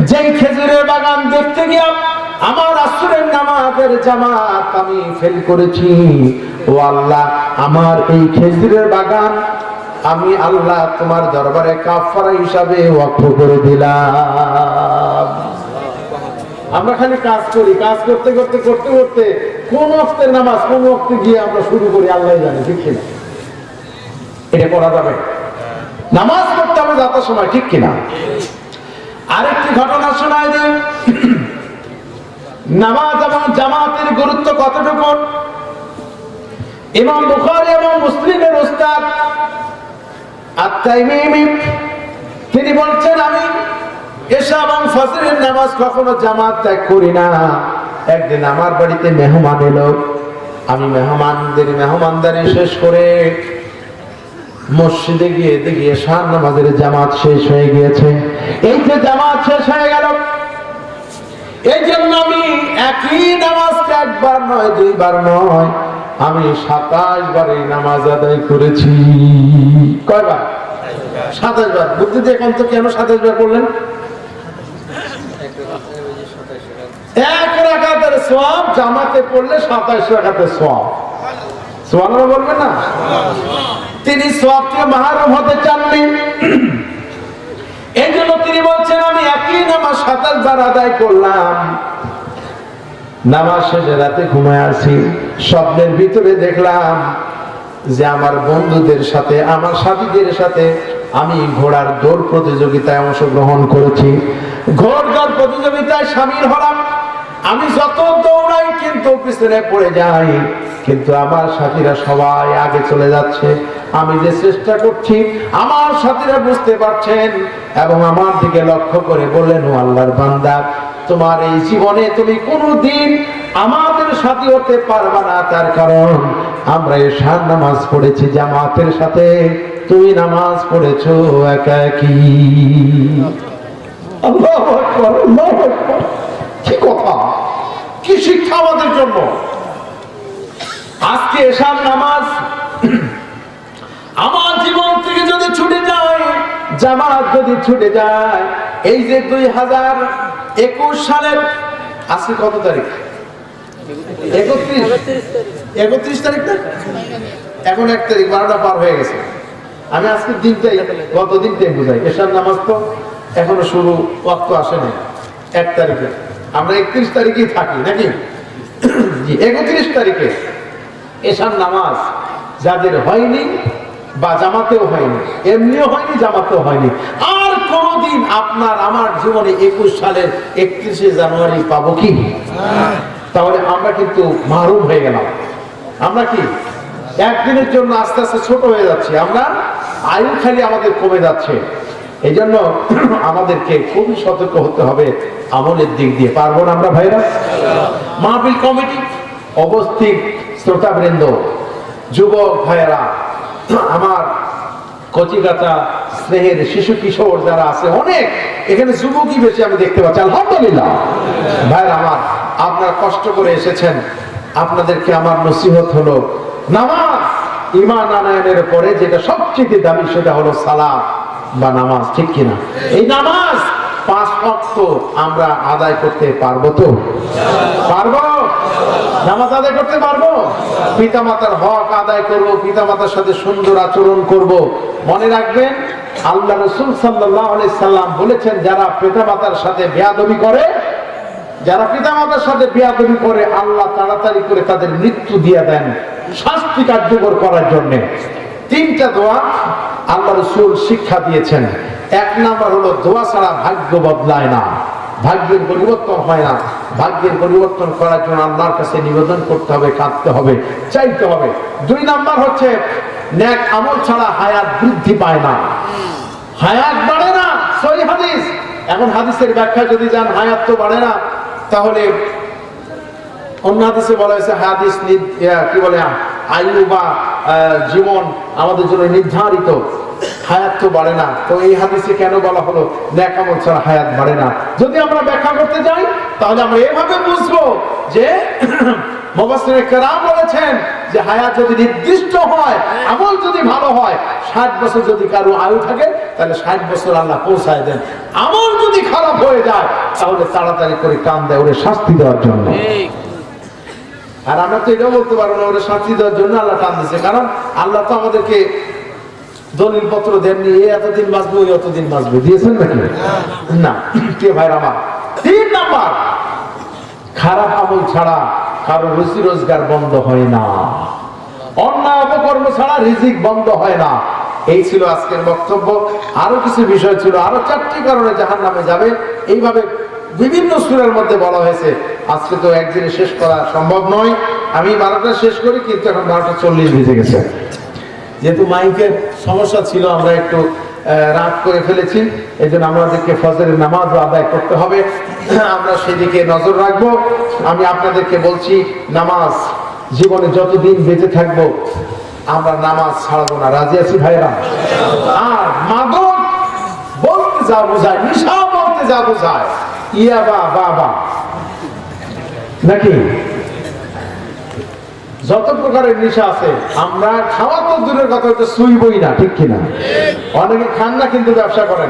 যেই খেজুরের বাগান দেখতে গিয়া আমার আসরের নামাজের জামাত আমি ফেল করেছি। ও আল্লাহ, আমার এই খেজুরের বাগান আমি আল্লাহ তোমার দরবারে কাফারা হিসাবে ওয়াক্ফ করে দিলাম। আমরা খালি কাজ করি, কাজ করতে করতে করতে করতে কোন অক্তের নামাজ, কোন অক্তে গিয়ে আমরা শুরু করি, আল্লাহ জানে, ঠিক কিনা? এটা করা যাবে। নামাজ পড়তে হবে যাতার সময়, ঠিক কিনা? আরেকটি ঘটনা শোনায় দেয় নামাজ এবং জামাতের গুরুত্ব কতটুকু? ইমাম বুখারী এবং মুসলিমের উস্তাদ তিনি বলছেন, আমি এশা এবং ফজরের নামাজ কখনো জামাত ত্যাগ করি না। একদিন আমার বাড়িতে মেহমান এলো। আমি মেহমানদের মেহমানদারি শেষ করে মসজিদে গিয়ে দেখি এশার নামাজের জামাত শেষ হয়ে গিয়েছে। এই যে জামাত শেষ হয়ে গেল। এই জন্য আমি একই নামাজকে একবার নয়, দুইবার নয়, আমি সাতাশ বার এই নামাজ আদায় করেছি। কয়বার? সাতাশ বার। বুদ্ধি দিয়ে এখন তো কেন সাতাশ বার করলেন এক রাখাতের সব জামাতে পড়লে সাতাশ রাখাতের সব সোয়াল বলবেন না? তিনি সবকে মাহারম হতে চাননি। এই জন্য তিনি বলছেন, আমি একই নামাজ সাতাশ বার আদায় করলাম। নামাজ শেষে রাতে ঘুমায় আসি। স্বপ্নের ভিতরে দেখলাম যে আমার বন্ধুদের সাথে, আমার সাথীদের সাথে আমি ঘোড়ার দৌড় প্রতিযোগিতায় অংশগ্রহণ করেছি। ঘোড় দৌড় প্রতিযোগিতায় সামিল হলাম। আমি যত দৌড়াই কিন্তু পিছনে পড়ে যাই, কিন্তু আমার সাথীরা সবাই আগে চলে যাচ্ছে। আমি যে চেষ্টা করছি, আমার সাথীরা বুঝতে পারছেন এবং আমার দিকে লক্ষ্য করে বললেন, ও আল্লাহর বান্দা, তোমার এই জীবনে তুমি কোনোদিন আমাদের সাথী হতে পারবা না। তার কারণ আমরা এশার নামাজ পড়েছি, জামাতের সাথে তুমি নামাজ পড়েছো একা একই আল্লাহু আল্লাহু। কি কথা? কি শিক্ষা আমাদের জন্য? আজকে এশার নামাজ, আমার জীবন থেকে যদি ছুটে যায়, জামাত যদি ছুটে যায়, এই যে দুই হাজার একুশ সালের, আজকে কত তারিখ? একত্রিশ। একত্রিশ তারিখ না? এখন এক তারিখ, বারোটা পার হয়ে গেছে। আমি আজকের দিনটাই, গত দিনটাই বুঝাই। এসার নামাজ তো এখনও শুরু, ওয়াক্ত আসেনি। এক তারিখে। আমরা একত্রিশ তারিখে থাকি, নাকি? একত্রিশ তারিখে এসার নামাজ যাদের হয়নি বা জামাতেও হয়নি, এমনিও হয়নি, জামাতেও হয়নি। আর কোনদিন আপনার আমার জীবনে একুশ সালের একত্রিশে জানুয়ারি পাবো কি? তাহলে আমরা কিন্তু মারুম হয়ে গেলাম। আমরা কি? একদিনের জন্য আস্তে আস্তে ছোট হয়ে যাচ্ছি। আমরা আয়ু খালি আমাদের কমে যাচ্ছে। এই জন্য আমাদেরকে খুবই সতর্ক হতে হবে আমলের দিক দিয়ে। পারব না আমরা ভাইরা? মাহফিল কমিটি, অবস্থিত শ্রোতাবৃন্দ যুবক ভাইয়েরা, আমার কচিকাতা স্নেহের শিশু কিশোর যারা আছে, অনেক। এখানে যুবকই বেশি আমি দেখতে পাচ্ছি। আলহামদুলিল্লাহ। ভাইয়ের আমার, আপনারা কষ্ট করে এসেছেন। আপনাদেরকে আমার নসিহত হলো নামাজ ইমান আনায়নের পরে যেটা সবচেয়ে দামি সেটা হলো সালাত। বা নামাজ, ঠিক কিনা? এই নামাজ পাঁচ ওয়াক্ত আমরা আদায় করতে পারব তো? পারব? নামাজ আদায় করতে পারব? পিতামাতার হক আদায় করব, পিতামাতার সাথে সুন্দর আচরণ করব। মনে রাখবেন, আল্লাহ রসুল সাল্লাম বলেছেন, যারা পিতামাতার সাথে বেয়াদবি করে, যারা পিতামাতার সাথে বিয়াদবি করে, আল্লাহ তাড়াতাড়ি করে তাদের মৃত্যু দিয়ে দেন শাস্তি কার্যকর করার জন্য। তিনটা দোয়া আল্লাহ রসুল শিক্ষা দিয়েছেন, এক নাম্বার হলো দোয়া ছাড়া ভাগ্য বদলায় না। ভাগ্যের পরিবর্তন হয় না। ভাগ্যের পরিবর্তন করার জন্য আল্লাহর কাছে নিবেদন করতে হবে, কাঁদতে হবে, চাইতে হবে। দুই নাম্বার হচ্ছে ন্যাক আমল ছাড়া হায়াত বৃদ্ধি পায় না। হায়াত বাড়ে না, সহি হাদিস। এখন হাদিসের ব্যাখ্যা যদি যান, হায়াত তো বাড়ে না, তাহলে অন্য হাদিসে বলা হয়েছে, হাদিস কি বলে, আয়ু বা জীবন আমাদের জন্য নির্ধারিত। হায়াত তো বাড়ে না। তো এই হাদিসে কেন বলা হলো? ন্যাকামল ছাড়া হায়াত বাড়ে না। যদি আমরা ব্যাখ্যা করতে যাই, তাহলে আমরা এভাবে বুঝব যে বলেছেন যে হায়াত যদি নির্দিষ্ট হয়, আমল যদি ভালো হয়, ষাট বছর যদি কারও আয়ু থাকে, তাহলে ষাট বছর আল্লাহ পৌঁছায় দেন। আমল যদি খারাপ হয়ে যায়, তাহলে তাড়াতাড়ি করে কান দেয়, ওরে শাস্তি দেওয়ার জন্য। আর আমরা তো এটাও বলতে পারব না শাস্তি দেওয়ার জন্য আল্লাহ টান দিচ্ছে কারণ আল্লাহ তো আমাদেরকে দলিল পত্র দেননি, এ এতদিন বাঁচবো, ওই এতদিন বাঁচবে। দিয়েছেন নাকি? না। কে ভাই আমার? তিন নাম্বার। খারাপ আমল ছাড়া কারও রুচি রোজগার বন্ধ হয় না। অন্যায় অপকর্ম ছাড়া রিজিক বন্ধ হয় না। এই ছিল আজকের বক্তব্য। আরও কিছু বিষয় ছিল, আরও চারটি কারণে জাহান নামে যাবে। এইভাবে বিভিন্ন সুরের মধ্যে বলা হয়েছে, আজকে তো একদিনে শেষ করা সম্ভব নয়। আমি বারোটা শেষ করি, কিন্তু এখন বারোটা চল্লিশ বেজে গেছে। যেহেতু মাইকের সমস্যা ছিল, আমরা একটু রাত করে ফেলেছি এই জন্য আমাদেরকে ফজরের নামাজও আদায় করতে হবে। আমরা সেদিকে নজর রাখব। আমি আপনাদেরকে বলছি, নামাজ জীবনে যতদিন বেঁচে থাকব, আমরা নামাজ ছাড়বো না। রাজি আছি ভাইরা আর মাদক বলতে যা বোঝায় নিশা বলতে যা বোঝায়। নাকি? যত প্রকারের নেশা আছে, আমরা খাওয়া তো দূরের কথা হচ্ছে সুইবই না, ঠিক কিনা? অনেকে খান না কিন্তু ব্যবসা করেন।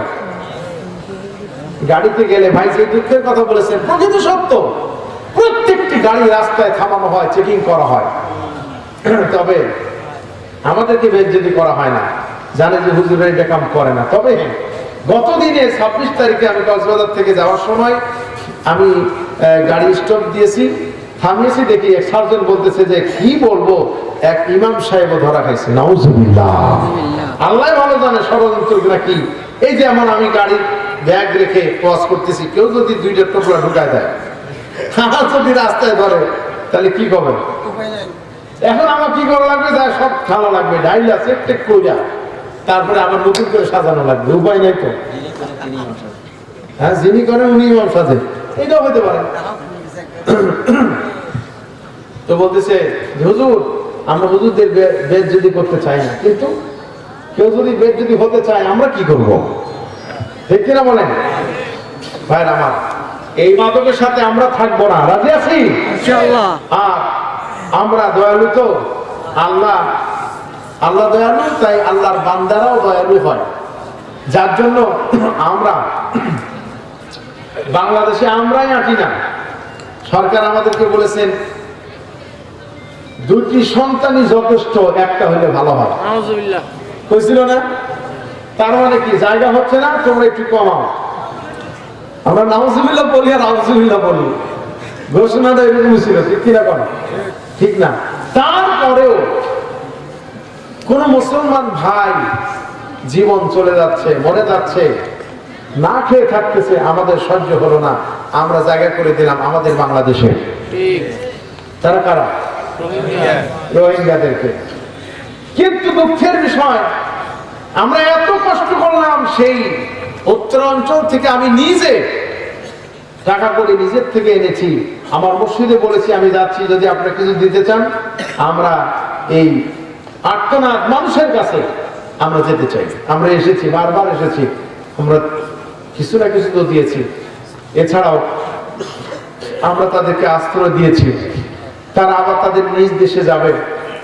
গাড়িতে গেলে ভাই যে দুঃখের কথা বলেছেন প্রকৃত সত্য। প্রত্যেকটি গাড়ি রাস্তায় থামানো হয়, চেকিং করা হয়। তবে আমাদেরকে বেজ্জতি করা হয় না। জানে যে হুজুরের এটা কাম করে না। তবে হ্যাঁ, গত দিনে ছাব্বিশ তারিখে আমি কক্সবাজার থেকে যাওয়ার সময় আমি গাড়ি স্টপ দিয়েছি। থামিয়েছি দেখি এক সার্জন বলতেছে যে কি বলব? এক ইমাম সাহেবও ধরা খাইছে। নাউজুবিল্লাহ। আল্লাহ ভালো জানে ষড়যন্ত্র কি। এই যে এমন আমি গাড়ির ব্যাগ রেখে ক্রস করতেছি কেউ যদি দুইটা টোপলা ঢুকায় দেয় আমার যদি রাস্তায় ধরে তাহলে কি করবেন এখন আমার কি করা লাগবে? যা সব খাওয়া লাগবে ডাইল আছে টেক কইরা। তারপরে আবার নতুন করে সাজানো লাগবে উপায় নাই তো। হ্যাঁ যিনি করেন উনি ইমাম সাজে। এটাও হতে পারে। তো বলতেছে হুজুর আমরা হুজুরদের বেদ যদি করতে চাই না কিন্তু কেউ যদি বেদ যদি হতে চায় আমরা কি করব? ঠিক কিনা বলেন? ভাই আমার এই মাদকের সাথে আমরা থাকব না। রাজি আছি? আর আমরা দয়ালু তো? আল্লাহ আল্লাহ দয়ালু তাই আল্লাহর বান্দারাও দয়ালু হয়। যার জন্য আমরা বাংলাদেশে আমরাই আঁটি না। সরকার আমাদেরকে বলেছেন দুটি সন্তানই যথেষ্ট একটা হলে ভালো হয়। হয়েছিল না? তার মানে কি জায়গা হচ্ছে না তোমরা একটু কমাও। আমরা নাউজুবিল্লাহ বলি আর আউজুবিল্লাহ বলি। ঘোষণাটা এরকম ছিল ঠিক কিনা কর ঠিক না। তারপরেও কোন মুসলমান ভাই জীবন চলে যাচ্ছে মরে যাচ্ছে না খেয়ে থাকতেছে আমাদের সহ্য হলো না। আমরা জায়গা করে দিলাম আমাদের বাংলাদেশে। তারা কারা? রোহিঙ্গাদেরকে। কিন্তু দুঃখের বিষয় আমরা এত কষ্ট করলাম সেই উত্তরাঞ্চল থেকে আমি নিজে টাকা করে নিজের থেকে এনেছি। আমার মসজিদে বলেছি আমি যাচ্ছি যদি আপনারা কিছু দিতে চান আমরা এই আর্তনাদ মানুষের কাছে আমরা যেতে চাই। আমরা এসেছি, বারবার এসেছি। আমরা কিছু না কিছু তো দিয়েছি। এছাড়াও আমরা তাদেরকে আশ্রয় দিয়েছি। তারা আবার তাদের নিজ দেশে যাবে।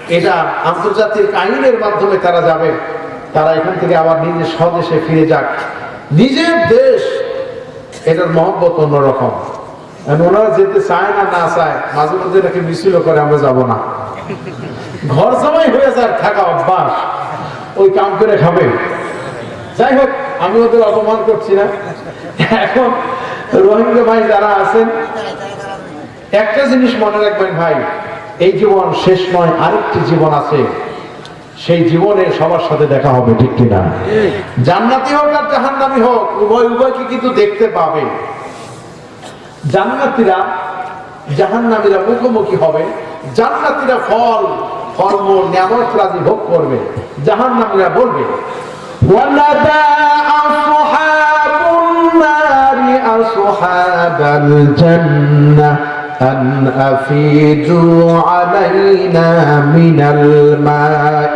এটা আন্তর্জাতিক আইনের মাধ্যমে তারা যাবে। তারা এখান থেকে আবার নিজের স্বদেশে ফিরে যাক। নিজের দেশ, এটার মহব্বত অন্যরকম। ওনারা যেতে চায় না না চায়, মাঝে মধ্যে এটাকে মিছিল করে, আমরা যাব না। ঘর জামাই হয়ে যায় থাকা অভ্যাস। ওই কাম করে খাবে। যাই হোক, আমি ওদের অপমান করছি না। এখন রোহিঙ্গা ভাই যারা আছেন, একটা জিনিস মনে রাখবেন ভাই, এই জীবন শেষ নয়, আরেকটি জীবন আছে। সেই জীবনে সবার সাথে দেখা হবে, ঠিক কিনা? জান্নাতি হোক আর জাহান্নামি হোক, উভয় উভয়কে কিন্তু দেখতে পাবে। জান্নাতিরা জাহান্নামীরা মুখোমুখি হবে, জান্নাতিরা ফল কর্ম নিয়ামত রাজি ভোগ করবে জাহান্নামীরা বলবে ونادى أصحاب النار أصحاب الجنة أن أفيدوا علينا من الماء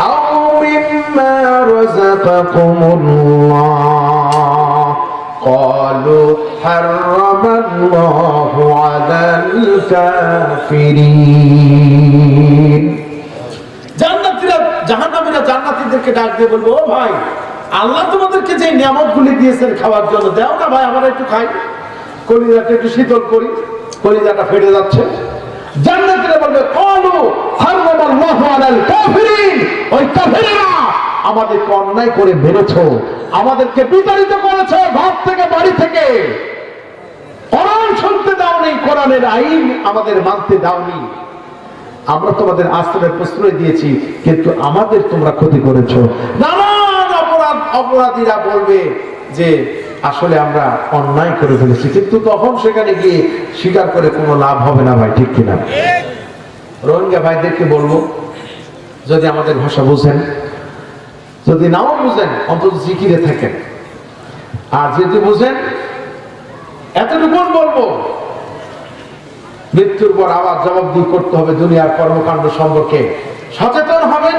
أو مما رزقكم الله قالوا حرم الله على الكافرين জান্নাতীরা জাহান্নামীরা জান্নাতীদেরকে ডাক দিয়ে বলবো ও ভাই আল্লাহ তোমাদেরকে যে নিয়ামত গুলি দিয়েছেন খাওয়ার জন্য দাও না ভাই আমরা একটু খাই কলিজাটা একটু শীতল করি কলিজাটা ফেটে যাচ্ছে জান্নাতীরা বলবে কলু হারামাল্লাহু আলাল কাফিরিন ওই কাফিরেরা আমাদেরকে অন্যায় করে মেরেছো আমাদেরকে বিতাড়িত করেছো ঘর থেকে বাড়ি থেকে কোরআন শুনতে দাওনি কোরআনের আইন আমাদের মানতে দাওনি। আমরা তোমাদের আশ্রয়ের প্রশ্রয় দিয়েছি, কিন্তু আমাদের তোমরা ক্ষতি করেছ। নানান অপরাধ, অপরাধীরা বলবে যে, আসলে আমরা অন্যায় করে ফেলেছি, কিন্তু তখন সেখানে গিয়ে স্বীকার করে কোনো লাভ হবে না ভাই, ঠিক কিনা? রোহিঙ্গা ভাইদেরকে বলব, যদি আমাদের ভাষা বুঝেন, যদি নাও বুঝেন, অন্তত জিকিরে থাকেন। আর যদি বুঝেন এতটুকু বলব। মৃত্যুর পর আবার জবাবদিহি করতে হবে দুনিয়ার কর্মকাণ্ড সম্পর্কে। সচেতন হবেন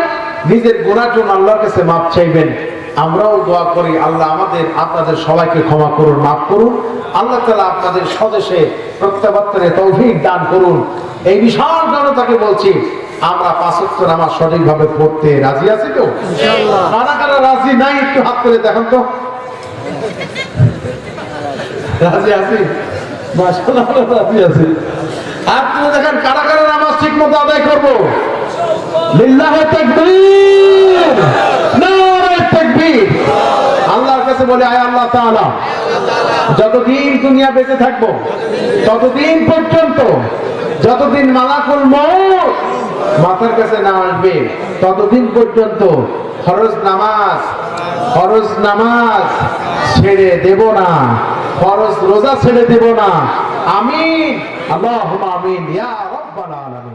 নিজের গোনার জন্য আল্লাহর কাছে মাপ চাইবেন। আমরাও দোয়া করি আল্লাহ আমাদের আপনাদের সবাইকে ক্ষমা করুন মাফ করুন। আল্লাহ তালা আপনাদের স্বদেশে প্রত্যাবর্তনে তৌফিক দান করুন। এই বিশাল জনতাকে বলছি আমরা পাঁচত্ব নামাজ সঠিকভাবে পড়তে রাজি আছি তো? কারা কারা রাজি নাই একটু হাত তুলে দেখেন তো। করব? কাছে বলে, আয় আল্লাহ যতদিন দুনিয়া বেঁচে থাকব, ততদিন পর্যন্ত, যতদিন মালাকুল মউত মাথার কাছে না আসবে, ততদিন পর্যন্ত ফরজ নামাজ ফরজ নামাজ ছেড়ে দেব না। ফরজ রোজা ছেড়ে দেব না। আমিন। আল্লাহ আমিন। ইয়া রব্বাল আলামিন।